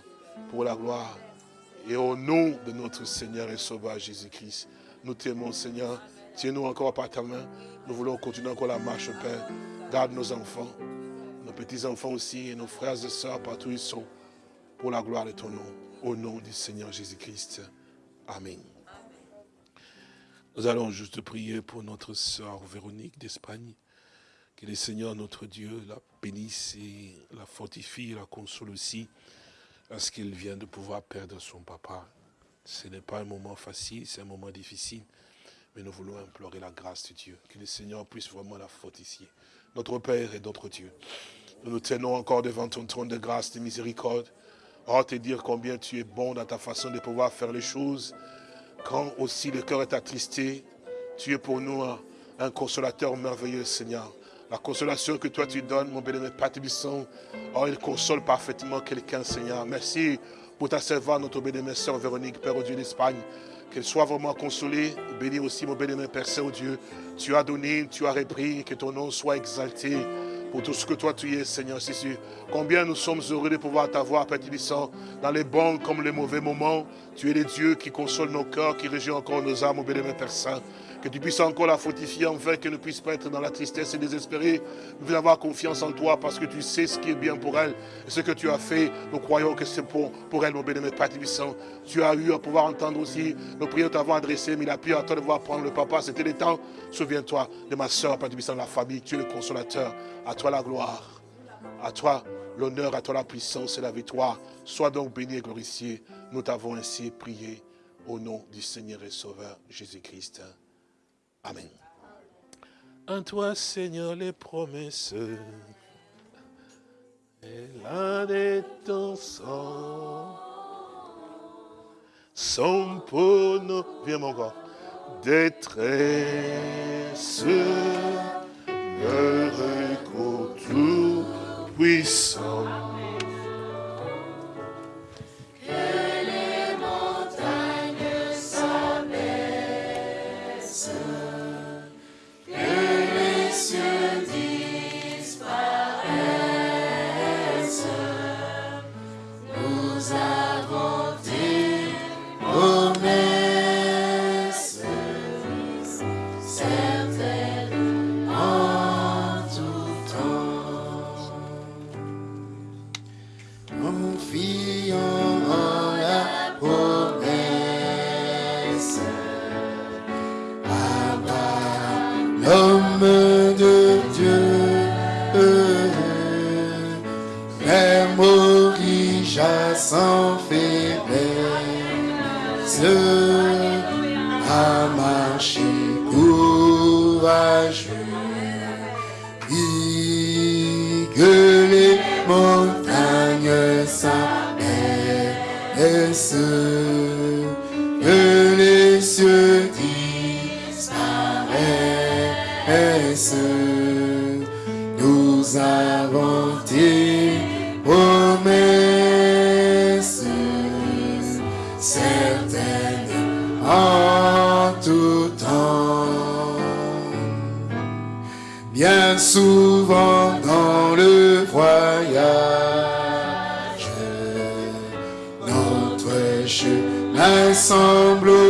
pour la gloire et au nom de notre Seigneur et Sauveur Jésus-Christ. Nous t'aimons, Seigneur. Tiens-nous encore par ta main. Nous voulons continuer encore la marche, Père. Garde nos enfants, nos petits-enfants aussi, et nos frères et sœurs partout où ils sont, pour la gloire de ton nom. Au nom du Seigneur Jésus-Christ. Amen. Nous allons juste prier pour notre sœur Véronique d'Espagne. Que le Seigneur, notre Dieu, la bénisse et la fortifie, la console aussi, parce qu'elle vient de pouvoir perdre son papa. Ce n'est pas un moment facile, c'est un moment difficile. Mais nous voulons implorer la grâce de Dieu, que le Seigneur puisse vraiment la fortifier. Notre Père et notre Dieu, nous nous tenons encore devant ton trône de grâce, de miséricorde. Oh, te dire combien tu es bon dans ta façon de pouvoir faire les choses. Quand aussi le cœur est attristé, tu es pour nous un, consolateur merveilleux, Seigneur. La consolation que toi tu donnes, mon bénémoine Père oh, il console parfaitement quelqu'un, Seigneur. Merci pour ta servante, notre bénémoine Sœur Véronique, Père au Dieu d'Espagne. Qu'elle soit vraiment consolée. Bénis aussi mon bénémoine Père Saint-Dieu. Tu as donné, tu as repris, que ton nom soit exalté pour tout ce que toi tu es, Seigneur Jésus. Combien nous sommes heureux de pouvoir t'avoir, Père Tibissant, dans les bons comme les mauvais moments. Tu es le Dieu qui console nos cœurs, qui régit encore nos âmes, mon bénémoine Père Saint. Que tu puisses encore la fortifier, enfin, qu'elle ne puisse pas être dans la tristesse et désespérée. Nous voulons avoir confiance en toi parce que tu sais ce qui est bien pour elle. Et ce que tu as fait, nous croyons que c'est pour, pour elle, mon bénémoine Père Tibissant. Tu as eu à pouvoir entendre aussi nos prières t'avoir adressées, mais il a pu attendre de voir prendre le papa. C'était le temps. Souviens-toi de ma soeur, Père Tibissant, la famille. Tu es le consolateur. À toi la gloire. À toi l'honneur, à toi la puissance et la victoire. Sois donc béni et glorifié. Nous t'avons ainsi prié au nom du Seigneur et Sauveur Jésus-Christ. Amen. En toi, Seigneur, les promesses et la de ton sang sont pour nous, viens mon corps, détresse, heureux tout puissant. Voyage, notre chemin semble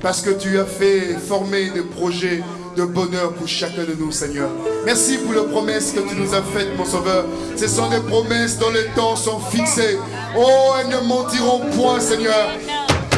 Parce que tu as fait former des projets de bonheur pour chacun de nous, Seigneur. Merci pour les promesses que tu nous as faites, mon Sauveur. Ce sont des promesses dont les temps sont fixés. Oh, elles ne mentiront point, Seigneur.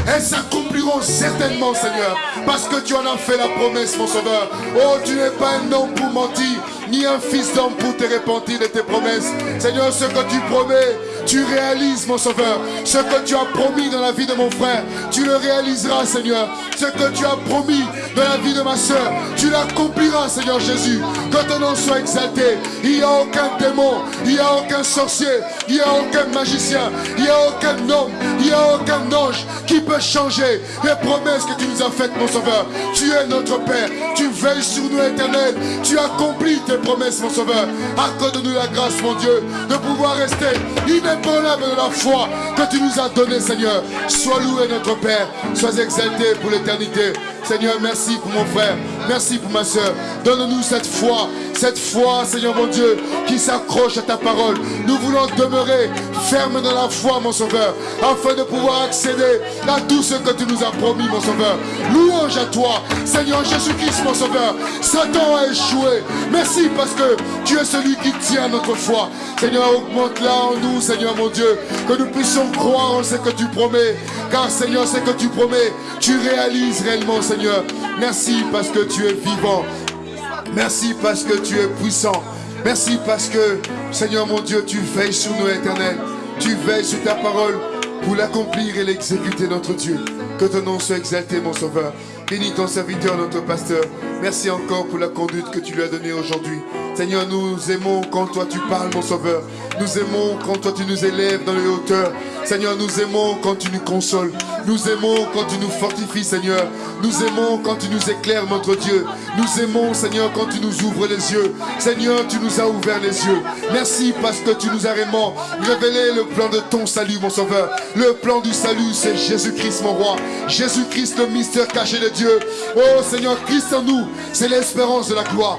Elles s'accompliront certainement, Seigneur, parce que tu en as fait la promesse, mon Sauveur. Oh, tu n'es pas un homme pour mentir, ni un fils d'homme pour te repentir de tes promesses. Seigneur, ce que tu promets, tu réalises, mon Sauveur. Ce que tu as promis dans la vie de mon frère, tu le réaliseras, Seigneur. Ce que tu as promis dans la vie de ma soeur, tu l'accompliras, Seigneur Jésus. Que ton nom soit exalté. Il n'y a aucun démon, il n'y a aucun sorcier, il n'y a aucun magicien, il n'y a aucun homme, il n'y a aucun ange qui peut changer les promesses que tu nous as faites, mon Sauveur. Tu es notre Père, tu veilles sur nous, éternel. Tu accomplis tes promesses, mon Sauveur. Accorde-nous la grâce, mon Dieu, de pouvoir rester inébranlable de la foi que tu nous as donnée, Seigneur. Sois loué, notre Père. Sois exalté pour l'éternité. Seigneur, merci pour mon frère. Merci pour ma soeur. Donne-nous cette foi, cette foi, Seigneur mon Dieu, qui s'accroche à ta parole. Nous voulons demeurer fermes dans la foi, mon Sauveur, afin de pouvoir accéder à tout ce que tu nous as promis, mon Sauveur. Louange à toi, Seigneur Jésus-Christ, mon Sauveur. Satan a échoué. Merci parce que tu es celui qui tient notre foi. Seigneur, augmente-la en nous, Seigneur mon Dieu, que nous puissions croire en ce que tu promets. Car, Seigneur, ce que tu promets, tu réalises réellement, Seigneur. Merci parce que tu es vivant. Merci parce que tu es puissant. Merci parce que, Seigneur mon Dieu, tu veilles sur nous, éternel. Tu veilles sur ta parole pour l'accomplir et l'exécuter, notre Dieu. Que ton nom soit exalté, mon Sauveur. Bénis ton serviteur, notre pasteur. Merci encore pour la conduite que tu lui as donnée aujourd'hui. Seigneur, nous aimons quand toi tu parles, mon Sauveur. Nous aimons quand toi tu nous élèves dans les hauteurs. Seigneur, nous aimons quand tu nous consoles. Nous aimons quand tu nous fortifies, Seigneur. Nous aimons quand tu nous éclaires, notre Dieu. Nous aimons, Seigneur, quand tu nous ouvres les yeux. Seigneur, tu nous as ouvert les yeux. Merci parce que tu nous as vraiment révélé le plan de ton salut, mon Sauveur. Le plan du salut, c'est Jésus-Christ, mon roi. Jésus-Christ, le mystère caché de Dieu. Oh Seigneur, Christ en nous, c'est l'espérance de la gloire.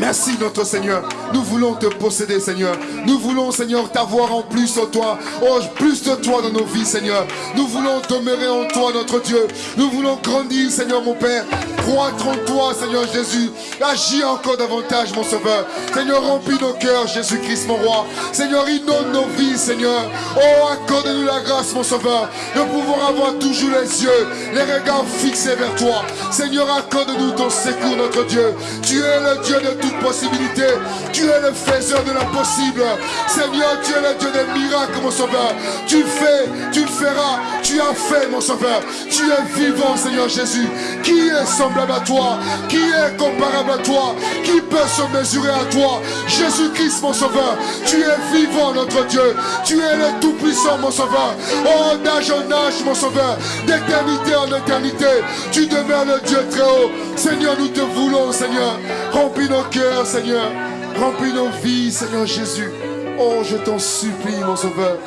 Merci notre Seigneur. Nous voulons te posséder Seigneur. Nous voulons Seigneur t'avoir en plus en toi. Oh, plus de toi dans nos vies Seigneur. Nous voulons demeurer en toi notre Dieu. Nous voulons grandir Seigneur mon Père. Croître en toi Seigneur Jésus. Agis encore davantage mon Sauveur. Seigneur remplis nos cœurs Jésus-Christ mon roi. Seigneur inonde nos vies Seigneur. Oh accorde-nous la grâce mon Sauveur. De pouvoir avoir toujours les yeux, les regards fixés vers toi. Seigneur accorde-nous ton secours notre Dieu. Tu es le Dieu de toute possibilité. Tu es le faiseur de l'impossible. Seigneur, tu es le Dieu des miracles, mon sauveur. Tu fais, tu le feras. Tu as fait, mon sauveur. Tu es vivant, Seigneur Jésus. Qui est semblable à toi? Qui est comparable à toi? Qui peut se mesurer à toi? Jésus-Christ, mon sauveur. Tu es vivant, notre Dieu. Tu es le Tout-Puissant, mon sauveur. Oh, d'âge en âge, mon sauveur. D'éternité en éternité. Tu demeures le Dieu très haut. Seigneur, nous te voulons, Seigneur. Remplis nos cœurs, Seigneur. Remplis nos vies, Seigneur Jésus. Oh, je t'en supplie, mon Sauveur.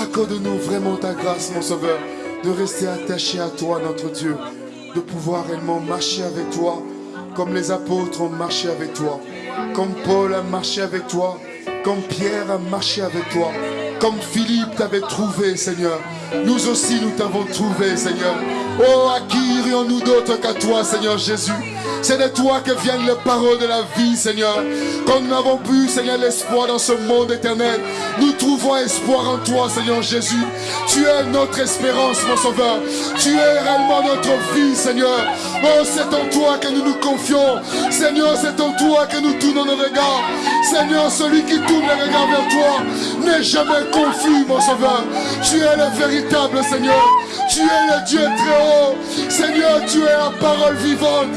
Accorde-nous vraiment ta grâce, mon Sauveur, de rester attaché à toi, notre Dieu, de pouvoir réellement marcher avec toi, comme les apôtres ont marché avec toi, comme Paul a marché avec toi, comme Pierre a marché avec toi, comme Philippe t'avait trouvé, Seigneur. Nous aussi, nous t'avons trouvé, Seigneur. Oh, à qui irions-nous d'autre qu'à toi, Seigneur Jésus? C'est de toi que viennent les paroles de la vie, Seigneur. Quand nous n'avons plus, Seigneur, l'espoir dans ce monde éternel, nous trouvons espoir en toi, Seigneur Jésus. Tu es notre espérance, mon Sauveur. Tu es réellement notre vie, Seigneur. Oh, c'est en toi que nous nous confions. Seigneur, c'est en toi que nous tournons nos regards. Seigneur, celui qui tourne les regards vers toi n'est jamais confus, mon Sauveur. Tu es le véritable Seigneur. Tu es le Dieu très haut. Seigneur, tu es la parole vivante.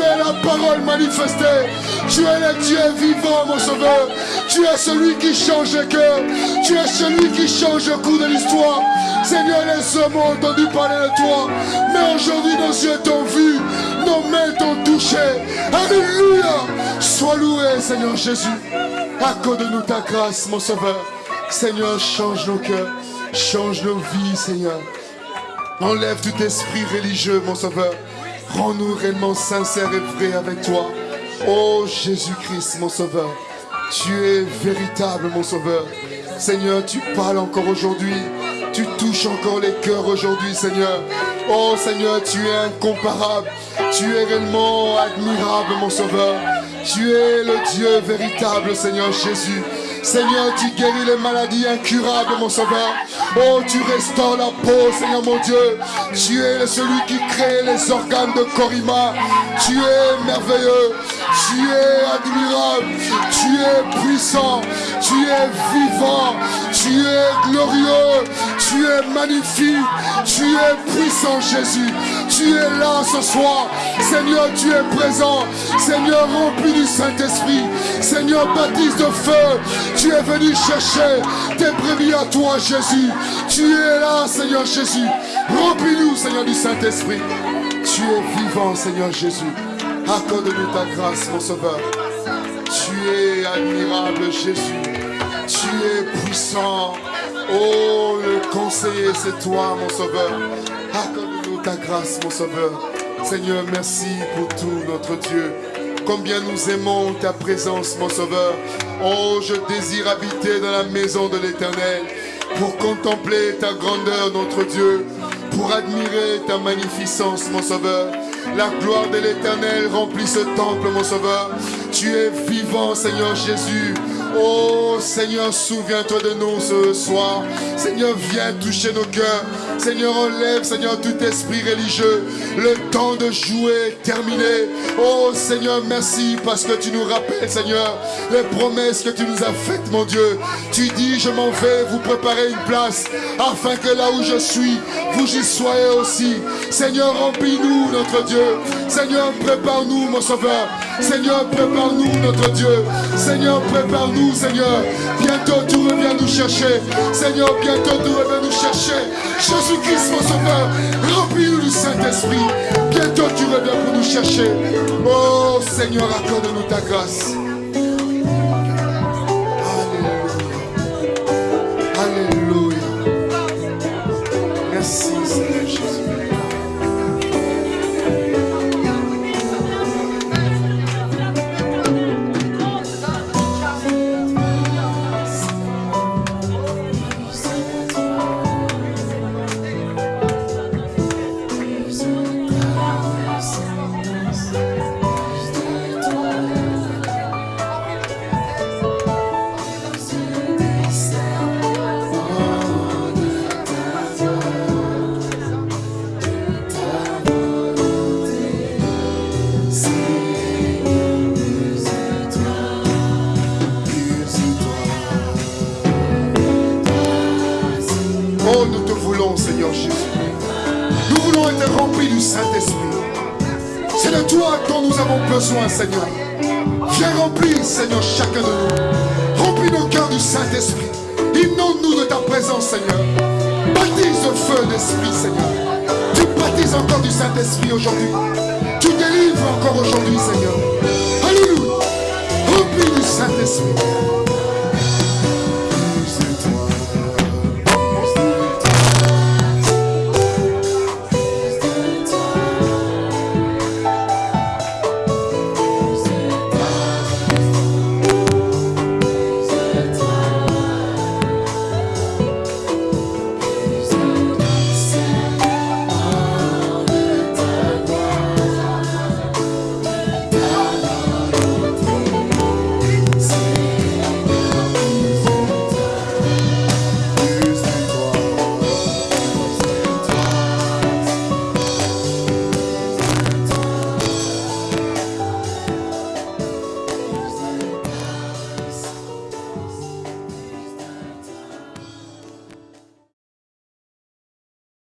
Es la parole manifestée. Tu es le Dieu vivant, mon Sauveur. Tu es celui qui change le cœur. Tu es celui qui change le cours de l'histoire. Seigneur, les hommes ont entendu parler de toi. Mais aujourd'hui, nos yeux t'ont vu. Nos mains t'ont touché. Alléluia. Sois loué, Seigneur Jésus. Accorde-nous ta grâce, mon Sauveur. Seigneur, change nos cœurs. Change nos vies, Seigneur. Enlève tout esprit religieux, mon Sauveur. Rends-nous réellement sincères et vrais avec toi. Oh Jésus-Christ, mon Sauveur. Tu es véritable, mon Sauveur. Seigneur, tu parles encore aujourd'hui. Tu touches encore les cœurs aujourd'hui, Seigneur. Oh Seigneur, tu es incomparable. Tu es réellement admirable, mon Sauveur. Tu es le Dieu véritable, Seigneur Jésus. Seigneur, tu guéris les maladies incurables, mon sauveur. Oh, tu restaures la peau, Seigneur mon Dieu. Tu es celui qui crée les organes de Corima. Tu es merveilleux. Tu es admirable. Tu es puissant. Tu es vivant. Tu es glorieux. Tu es magnifique. Tu es puissant, Jésus. Tu es là ce soir. Seigneur, tu es présent. Seigneur, rempli du Saint-Esprit. Seigneur, baptise de feu. Tu es venu chercher tes brebis à toi, Jésus. Tu es là, Seigneur Jésus. Remplis-nous, Seigneur du Saint-Esprit. Tu es vivant, Seigneur Jésus. Accorde-nous ta grâce, mon Sauveur. Tu es admirable, Jésus. Tu es puissant. Oh, le conseiller, c'est toi, mon Sauveur. Accorde-nous ta grâce, mon Sauveur. Seigneur, merci pour tout, notre Dieu. Combien nous aimons ta présence, mon Sauveur. Oh, je désire habiter dans la maison de l'Éternel. pour contempler ta grandeur, notre Dieu, pour admirer ta magnificence, mon Sauveur. La gloire de l'Éternel remplit ce temple, mon Sauveur. Tu es vivant, Seigneur Jésus. Oh Seigneur, souviens-toi de nous ce soir. Seigneur, viens toucher nos cœurs. Seigneur, enlève, Seigneur, tout esprit religieux. Le temps de jouer est terminé. Oh Seigneur, merci parce que tu nous rappelles, Seigneur, les promesses que tu nous as faites, mon Dieu. Tu dis, je m'en vais vous préparer une place afin que là où je suis, vous y soyez aussi. Seigneur, remplis-nous, notre Dieu. Seigneur, prépare-nous, mon Sauveur. Seigneur, prépare-nous, notre Dieu. Seigneur, prépare-nous, Seigneur. Bientôt, tu reviens nous chercher. Seigneur, bientôt, tu reviens nous chercher. Jésus-Christ, mon Sauveur, remplis-nous du Saint-Esprit. Bientôt, tu reviens pour nous chercher. Oh, Seigneur, accorde-nous ta grâce. Nous avons besoin, Seigneur. Viens remplir, Seigneur, chacun de nous. Remplis nos cœurs du Saint-Esprit. Inonde-nous de ta présence, Seigneur. Baptise le feu d'esprit, Seigneur. Tu baptises encore du Saint-Esprit aujourd'hui. Tu délivres encore aujourd'hui, Seigneur. Alléluia. Remplis du Saint-Esprit.